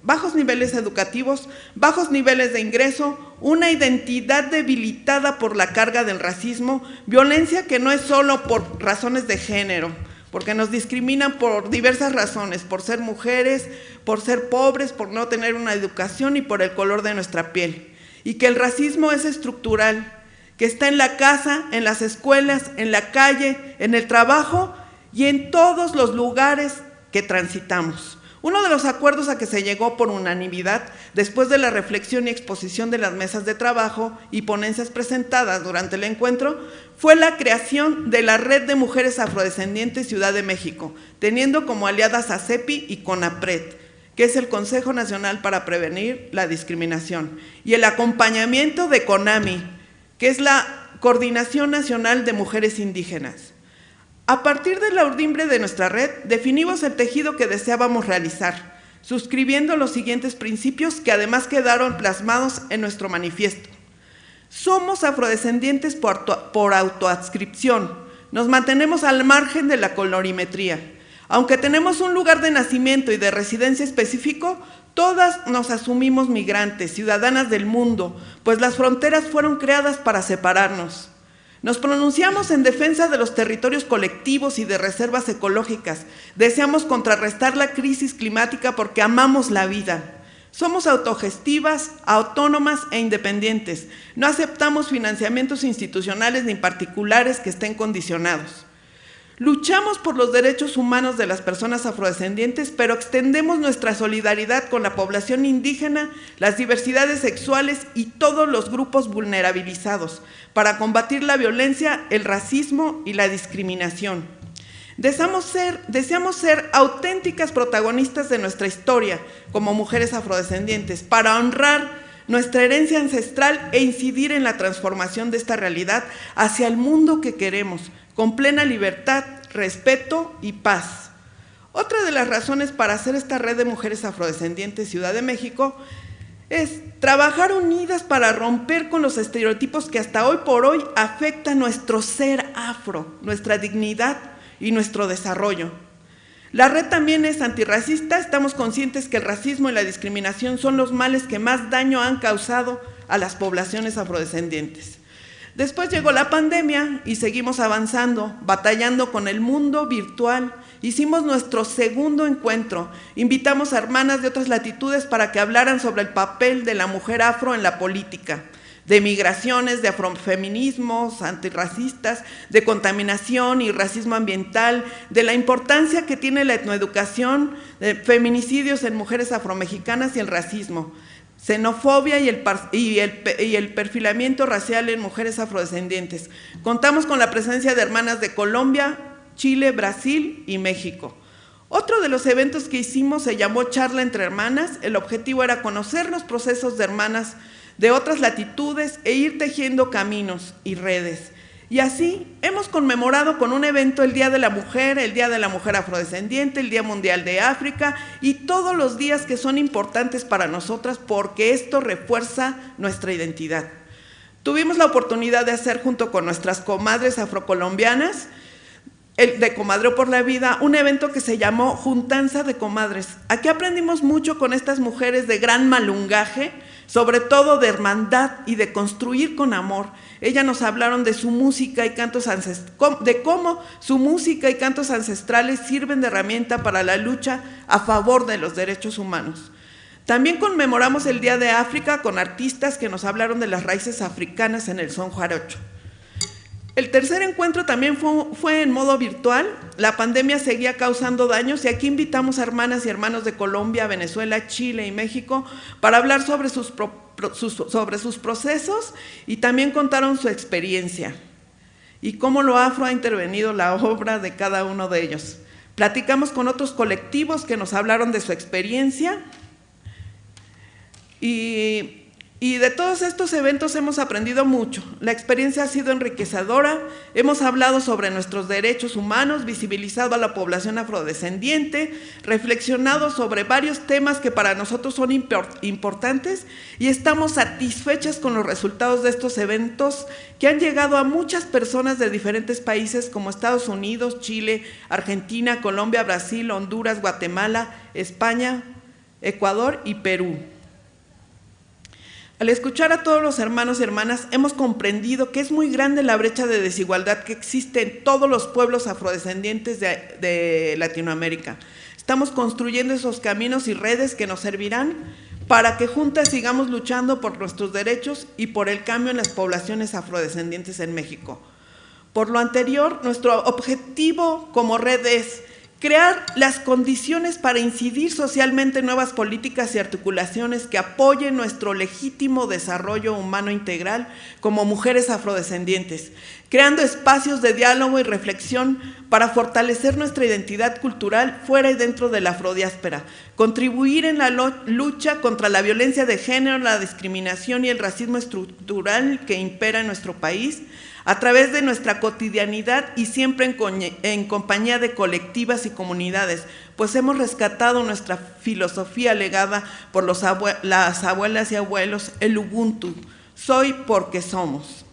bajos niveles educativos, bajos niveles de ingreso, una identidad debilitada por la carga del racismo, violencia que no es solo por razones de género, porque nos discriminan por diversas razones, por ser mujeres, por ser pobres, por no tener una educación y por el color de nuestra piel. Y que el racismo es estructural, que está en la casa, en las escuelas, en la calle, en el trabajo y en todos los lugares que transitamos. Uno de los acuerdos a que se llegó por unanimidad después de la reflexión y exposición de las mesas de trabajo y ponencias presentadas durante el encuentro fue la creación de la Red de Mujeres Afrodescendientes Ciudad de México, teniendo como aliadas a CEPI y CONAPRED, que es el Consejo Nacional para Prevenir la Discriminación, y el acompañamiento de CONAMI, que es la Coordinación Nacional de Mujeres Indígenas. A partir de la urdimbre de nuestra red, definimos el tejido que deseábamos realizar, suscribiendo los siguientes principios que además quedaron plasmados en nuestro manifiesto. Somos afrodescendientes por, por autoadscripción, nos mantenemos al margen de la colorimetría. Aunque tenemos un lugar de nacimiento y de residencia específico, todas nos asumimos migrantes, ciudadanas del mundo, pues las fronteras fueron creadas para separarnos. Nos pronunciamos en defensa de los territorios colectivos y de reservas ecológicas. Deseamos contrarrestar la crisis climática porque amamos la vida. Somos autogestivas, autónomas e independientes. No aceptamos financiamientos institucionales ni particulares que estén condicionados. Luchamos por los derechos humanos de las personas afrodescendientes, pero extendemos nuestra solidaridad con la población indígena, las diversidades sexuales y todos los grupos vulnerabilizados para combatir la violencia, el racismo y la discriminación. Deseamos ser, auténticas protagonistas de nuestra historia como mujeres afrodescendientes para honrar nuestra herencia ancestral e incidir en la transformación de esta realidad hacia el mundo que queremos, con plena libertad, respeto y paz. Otra de las razones para hacer esta red de mujeres afrodescendientes Ciudad de México es trabajar unidas para romper con los estereotipos que hasta hoy por hoy afectan nuestro ser afro, nuestra dignidad y nuestro desarrollo. La red también es antirracista, estamos conscientes que el racismo y la discriminación son los males que más daño han causado a las poblaciones afrodescendientes. Después llegó la pandemia y seguimos avanzando, batallando con el mundo virtual. Hicimos nuestro segundo encuentro. Invitamos a hermanas de otras latitudes para que hablaran sobre el papel de la mujer afro en la política, de migraciones, de afrofeminismos, antirracistas, de contaminación y racismo ambiental, de la importancia que tiene la etnoeducación, de feminicidios en mujeres afromexicanas y el racismo xenofobia y el, y, el, perfilamiento racial en mujeres afrodescendientes. Contamos con la presencia de hermanas de Colombia, Chile, Brasil y México. Otro de los eventos que hicimos se llamó Charla entre Hermanas. El objetivo era conocer los procesos de hermanas de otras latitudes e ir tejiendo caminos y redes. Y así hemos conmemorado con un evento el Día de la Mujer, el Día de la Mujer Afrodescendiente, el Día Mundial de África y todos los días que son importantes para nosotras porque esto refuerza nuestra identidad. Tuvimos la oportunidad de hacer junto con nuestras comadres afrocolombianas, el de Comadreo por la Vida, un evento que se llamó Juntanza de Comadres. Aquí aprendimos mucho con estas mujeres de gran malungaje, sobre todo de hermandad y de construir con amor. Ellas nos hablaron de su música y cantos de cómo su música y cantos ancestrales sirven de herramienta para la lucha a favor de los derechos humanos. También conmemoramos el Día de África con artistas que nos hablaron de las raíces africanas en el son jarocho. El tercer encuentro también fue, en modo virtual. La pandemia seguía causando daños y aquí invitamos a hermanas y hermanos de Colombia, Venezuela, Chile y México para hablar sobre sus, sobre sus procesos y también contaron su experiencia y cómo lo afro ha intervenido la obra de cada uno de ellos. Platicamos con otros colectivos que nos hablaron de su experiencia y Y de todos estos eventos hemos aprendido mucho. La experiencia ha sido enriquecedora. Hemos hablado sobre nuestros derechos humanos, visibilizado a la población afrodescendiente, reflexionado sobre varios temas que para nosotros son importantes y estamos satisfechas con los resultados de estos eventos que han llegado a muchas personas de diferentes países como Estados Unidos, Chile, Argentina, Colombia, Brasil, Honduras, Guatemala, España, Ecuador y Perú. Al escuchar a todos los hermanos y hermanas, hemos comprendido que es muy grande la brecha de desigualdad que existe en todos los pueblos afrodescendientes de, Latinoamérica. Estamos construyendo esos caminos y redes que nos servirán para que juntas sigamos luchando por nuestros derechos y por el cambio en las poblaciones afrodescendientes en México. Por lo anterior, nuestro objetivo como red es crear las condiciones para incidir socialmente en nuevas políticas y articulaciones que apoyen nuestro legítimo desarrollo humano integral como mujeres afrodescendientes, creando espacios de diálogo y reflexión para fortalecer nuestra identidad cultural fuera y dentro de la afrodiáspera, contribuir en la lucha contra la violencia de género, la discriminación y el racismo estructural que impera en nuestro país, a través de nuestra cotidianidad y siempre en, compañía de colectivas y comunidades, pues hemos rescatado nuestra filosofía legada por los las abuelas y abuelos, el Ubuntu, soy porque somos.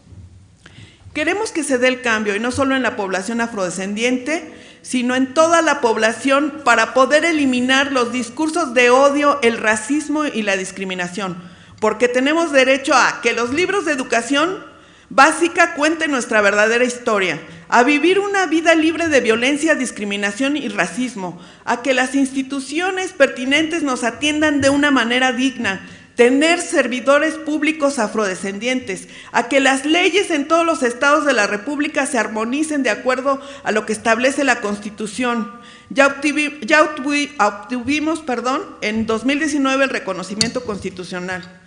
Queremos que se dé el cambio, y no solo en la población afrodescendiente, sino en toda la población para poder eliminar los discursos de odio, el racismo y la discriminación, porque tenemos derecho a que los libros de educación básica cuente nuestra verdadera historia, a vivir una vida libre de violencia, discriminación y racismo, a que las instituciones pertinentes nos atiendan de una manera digna, tener servidores públicos afrodescendientes, a que las leyes en todos los estados de la República se armonicen de acuerdo a lo que establece la Constitución. Ya, obtuvimos, perdón, en 2019 el reconocimiento constitucional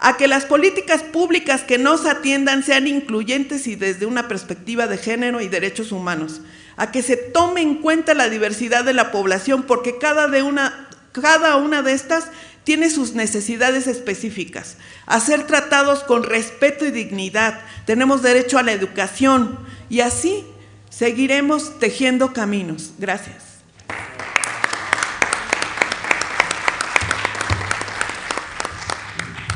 a que las políticas públicas que nos atiendan sean incluyentes y desde una perspectiva de género y derechos humanos, a que se tome en cuenta la diversidad de la población porque cada, una, cada una de estas tiene sus necesidades específicas, a ser tratados con respeto y dignidad, tenemos derecho a la educación y así seguiremos tejiendo caminos. Gracias.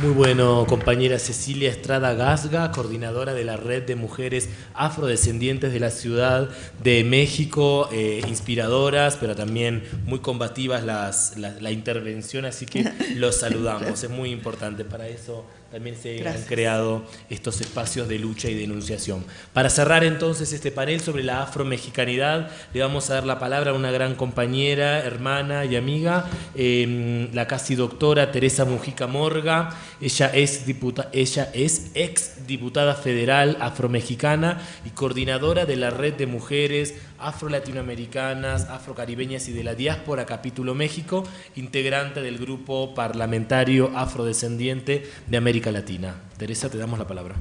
Muy bueno, compañera Cecilia Estrada Gasga, coordinadora de la Red de Mujeres Afrodescendientes de la Ciudad de México, eh, inspiradoras, pero también muy combativas las, la, intervención, así que los saludamos, es muy importante para eso también se han creado estos espacios de lucha y denunciación. Para cerrar entonces este panel sobre la afromexicanidad, le vamos a dar la palabra a una gran compañera, hermana y amiga, em, la casi doctora Teresa Mujica Morga. Ella es, ella es ex diputada federal afromexicana y coordinadora de la Red de Mujeres afro-latinoamericanas, afrocaribeñas y de la diáspora capítulo México, integrante del grupo parlamentario afrodescendiente de América Latina. Teresa, te damos la palabra.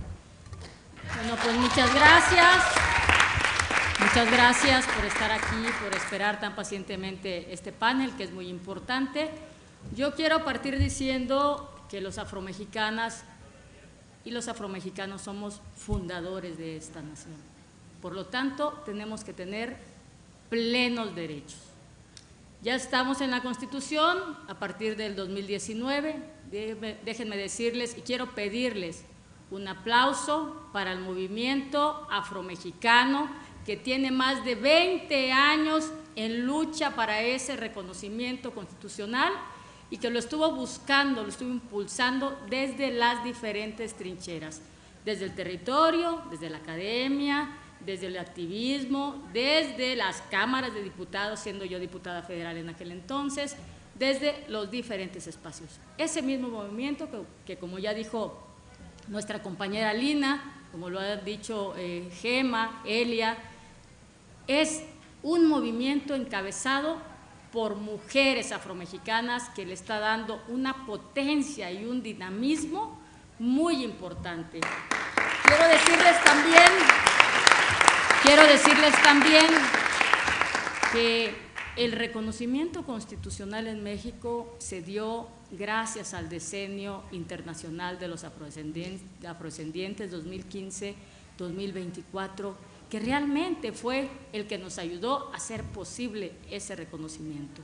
Bueno, pues muchas gracias. Muchas gracias por estar aquí, por esperar tan pacientemente este panel, que es muy importante. Yo quiero partir diciendo que los afromexicanas y los afromexicanos somos fundadores de esta nación. Por lo tanto, tenemos que tener plenos derechos. Ya estamos en la Constitución a partir del 2019. Déjenme decirles y quiero pedirles un aplauso para el movimiento afromexicano que tiene más de 20 años en lucha para ese reconocimiento constitucional y que lo estuvo buscando, lo estuvo impulsando desde las diferentes trincheras, desde el territorio, desde la academia, desde el activismo, desde las cámaras de diputados, siendo yo diputada federal en aquel entonces, desde los diferentes espacios. Ese mismo movimiento que, como ya dijo nuestra compañera Lina, como lo ha dicho eh, Gema, Elia, es un movimiento encabezado por mujeres afromexicanas que le está dando una potencia y un dinamismo muy importante. Quiero decirles también Quiero decirles también que el reconocimiento constitucional en México se dio gracias al Decenio Internacional de los Afrodescendientes 2015-2024, que realmente fue el que nos ayudó a hacer posible ese reconocimiento,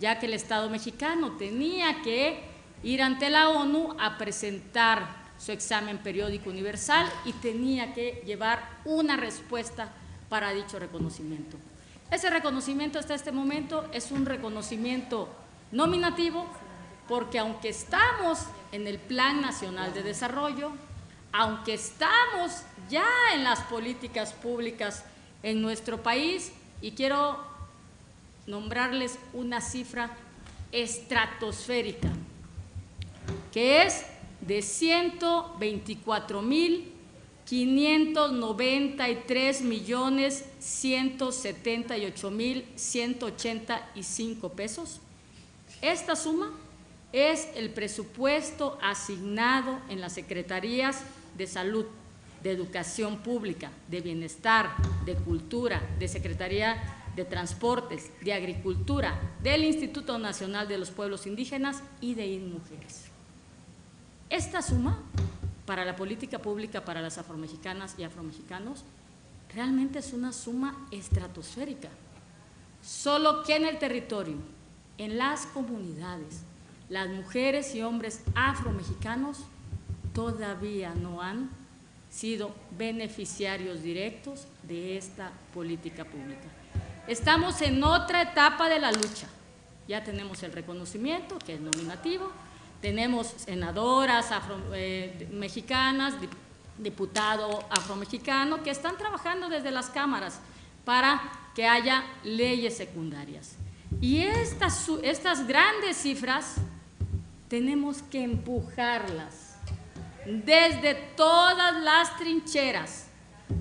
ya que el Estado mexicano tenía que ir ante la ONU a presentar su examen periódico universal y tenía que llevar una respuesta para dicho reconocimiento. Ese reconocimiento hasta este momento es un reconocimiento nominativo porque aunque estamos en el Plan Nacional de Desarrollo, aunque estamos ya en las políticas públicas en nuestro país, y quiero nombrarles una cifra estratosférica, que es de 124 mil 593 millones 178 mil 185 pesos. Esta suma es el presupuesto asignado en las Secretarías de Salud, de Educación Pública, de Bienestar, de Cultura, de Secretaría de Transportes, de Agricultura, del Instituto Nacional de los Pueblos Indígenas y de INMUJERES. Esta suma para la política pública para las afromexicanas y afromexicanos realmente es una suma estratosférica. Solo que en el territorio, en las comunidades, las mujeres y hombres afromexicanos todavía no han sido beneficiarios directos de esta política pública. Estamos en otra etapa de la lucha. Ya tenemos el reconocimiento, que es nominativo, tenemos senadoras eh, mexicanas, diputado afromexicano, que están trabajando desde las cámaras para que haya leyes secundarias. Y estas, estas grandes cifras tenemos que empujarlas desde todas las trincheras.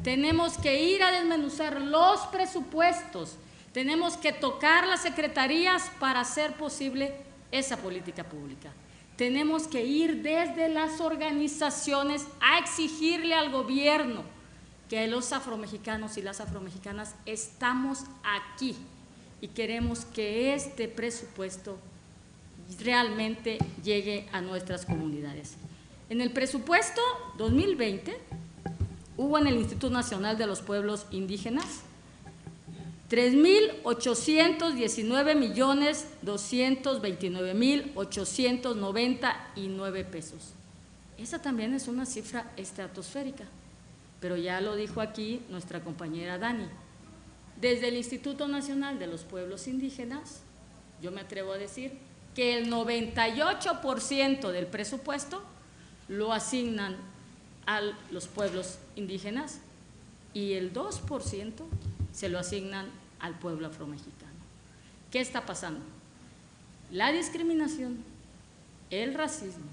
Tenemos que ir a desmenuzar los presupuestos, tenemos que tocar las secretarías para hacer posible esa política pública. Tenemos que ir desde las organizaciones a exigirle al gobierno que los afromexicanos y las afromexicanas estamos aquí y queremos que este presupuesto realmente llegue a nuestras comunidades. En el presupuesto 2020 hubo en el Instituto Nacional de los Pueblos Indígenas 3.819 millones 229 mil 899 pesos. Esa también es una cifra estratosférica, pero ya lo dijo aquí nuestra compañera Dani. Desde el Instituto Nacional de los Pueblos Indígenas, yo me atrevo a decir que el 98% del presupuesto lo asignan a los pueblos indígenas y el 2% se lo asignan al pueblo afromexicano. ¿Qué está pasando? La discriminación, el racismo,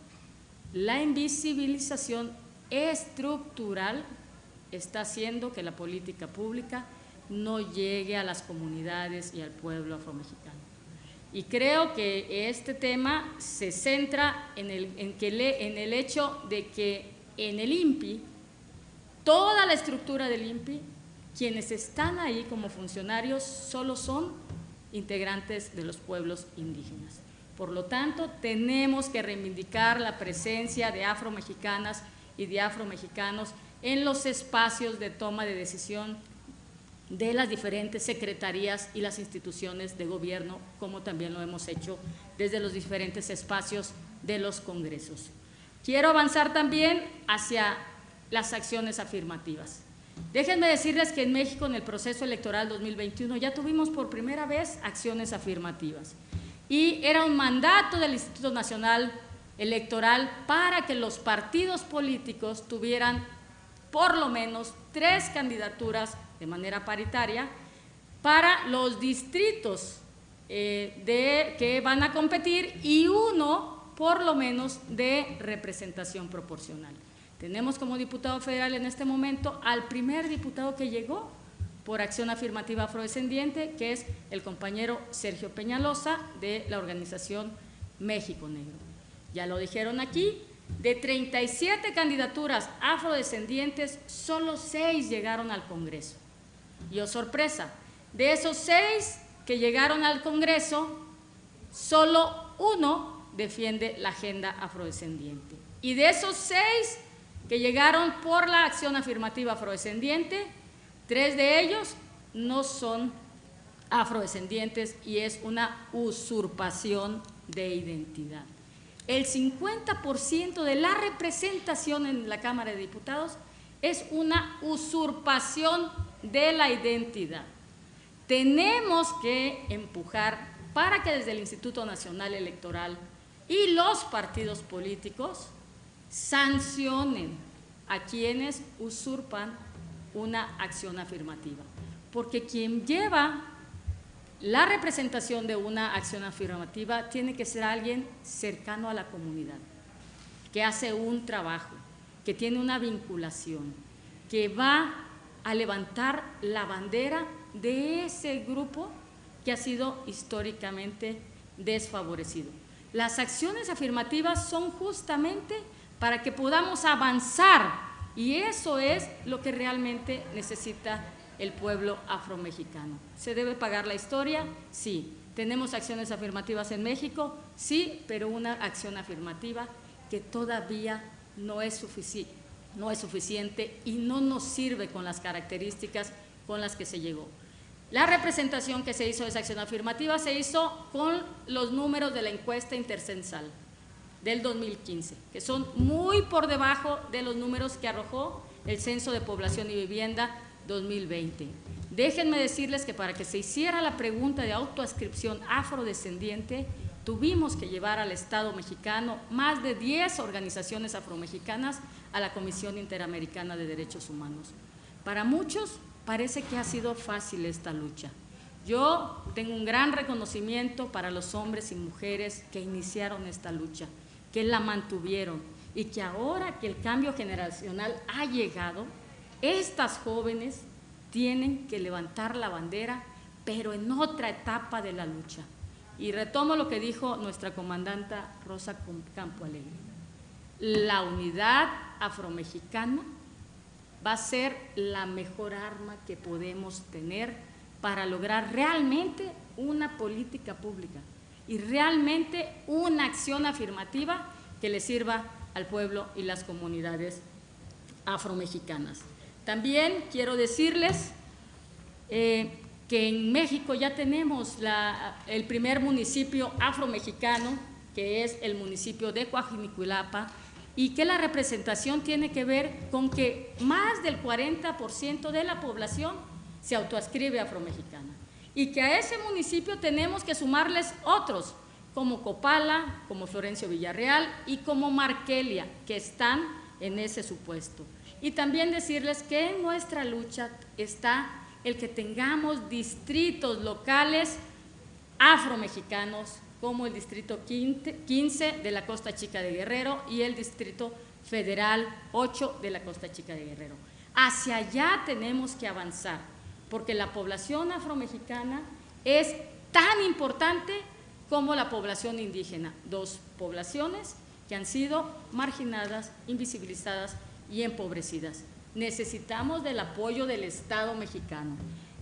la invisibilización estructural está haciendo que la política pública no llegue a las comunidades y al pueblo afromexicano. Y creo que este tema se centra en el, en el hecho de que en el INPI, toda la estructura del INPI quienes están ahí como funcionarios solo son integrantes de los pueblos indígenas. Por lo tanto, tenemos que reivindicar la presencia de afromexicanas y de afromexicanos en los espacios de toma de decisión de las diferentes secretarías y las instituciones de gobierno, como también lo hemos hecho desde los diferentes espacios de los congresos. Quiero avanzar también hacia las acciones afirmativas. Déjenme decirles que en México en el proceso electoral 2021 ya tuvimos por primera vez acciones afirmativas y era un mandato del Instituto Nacional Electoral para que los partidos políticos tuvieran por lo menos tres candidaturas de manera paritaria para los distritos eh, de, que van a competir y uno por lo menos de representación proporcional. Tenemos como diputado federal en este momento al primer diputado que llegó por acción afirmativa afrodescendiente, que es el compañero Sergio Peñalosa de la organización México Negro. Ya lo dijeron aquí, de 37 candidaturas afrodescendientes, solo seis llegaron al Congreso. Y oh sorpresa, de esos seis que llegaron al Congreso, solo uno defiende la agenda afrodescendiente. Y de esos seis que llegaron por la acción afirmativa afrodescendiente, tres de ellos no son afrodescendientes y es una usurpación de identidad. El 50% de la representación en la Cámara de Diputados es una usurpación de la identidad. Tenemos que empujar para que desde el Instituto Nacional Electoral y los partidos políticos sancionen a quienes usurpan una acción afirmativa. Porque quien lleva la representación de una acción afirmativa tiene que ser alguien cercano a la comunidad, que hace un trabajo, que tiene una vinculación, que va a levantar la bandera de ese grupo que ha sido históricamente desfavorecido. Las acciones afirmativas son justamente para que podamos avanzar y eso es lo que realmente necesita el pueblo afromexicano. ¿Se debe pagar la historia? Sí. ¿Tenemos acciones afirmativas en México? Sí, pero una acción afirmativa que todavía no es suficiente no es suficiente y no nos sirve con las características con las que se llegó. La representación que se hizo de esa acción afirmativa se hizo con los números de la encuesta intercensal del 2015, que son muy por debajo de los números que arrojó el Censo de Población y Vivienda 2020. Déjenme decirles que para que se hiciera la pregunta de autoascripción afrodescendiente, tuvimos que llevar al Estado mexicano más de 10 organizaciones afromexicanas a la Comisión Interamericana de Derechos Humanos. Para muchos parece que ha sido fácil esta lucha. Yo tengo un gran reconocimiento para los hombres y mujeres que iniciaron esta lucha, que la mantuvieron y que ahora que el cambio generacional ha llegado, estas jóvenes tienen que levantar la bandera, pero en otra etapa de la lucha. Y retomo lo que dijo nuestra comandanta Rosa Campo Alegre. La unidad afromexicana va a ser la mejor arma que podemos tener para lograr realmente una política pública y realmente una acción afirmativa que le sirva al pueblo y las comunidades afromexicanas. También quiero decirles eh, que en México ya tenemos el primer municipio afromexicano, que es el municipio de Coajinicuilapa, y que la representación tiene que ver con que más del 40% de la población se autoascribe afromexicana y que a ese municipio tenemos que sumarles otros, como Copala, como Florencio Villarreal y como Marquelia, que están en ese supuesto. Y también decirles que en nuestra lucha está el que tengamos distritos locales afromexicanos como el Distrito 15 de la Costa Chica de Guerrero y el Distrito Federal 8 de la Costa Chica de Guerrero. Hacia allá tenemos que avanzar, porque la población afromexicana es tan importante como la población indígena, dos poblaciones que han sido marginadas, invisibilizadas y empobrecidas. Necesitamos del apoyo del Estado mexicano,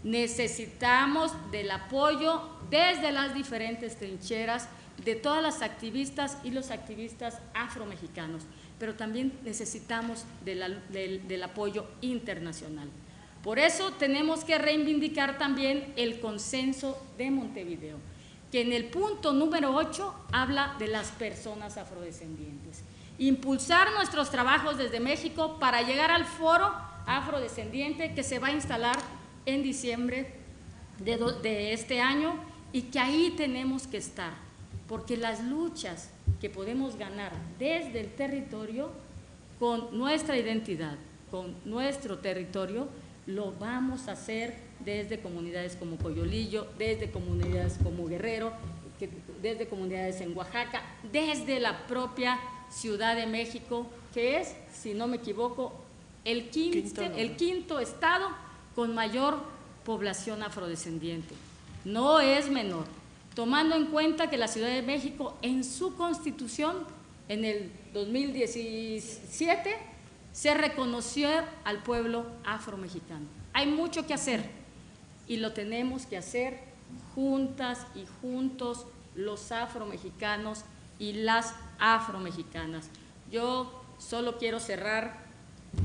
necesitamos del apoyo desde las diferentes trincheras de todas las activistas y los activistas afromexicanos, pero también necesitamos del, apoyo internacional. Por eso tenemos que reivindicar también el consenso de Montevideo, que en el punto número 8 habla de las personas afrodescendientes. Impulsar nuestros trabajos desde México para llegar al foro afrodescendiente que se va a instalar en diciembre de, de este año y que ahí tenemos que estar, porque las luchas que podemos ganar desde el territorio, con nuestra identidad, con nuestro territorio, lo vamos a hacer desde comunidades como Coyolillo, desde comunidades como Guerrero, desde comunidades en Oaxaca, desde la propia Ciudad de México, que es, si no me equivoco, el el quinto estado con mayor población afrodescendiente. No es menor, tomando en cuenta que la Ciudad de México en su constitución en el 2017 se reconoció al pueblo afromexicano. Hay mucho que hacer y lo tenemos que hacer juntas y juntos los afromexicanos y las afromexicanas. Yo solo quiero cerrar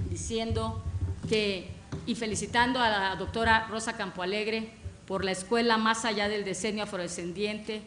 diciendo que, y felicitando a la doctora Rosa Campoalegre por la escuela Más allá del decenio afrodescendiente,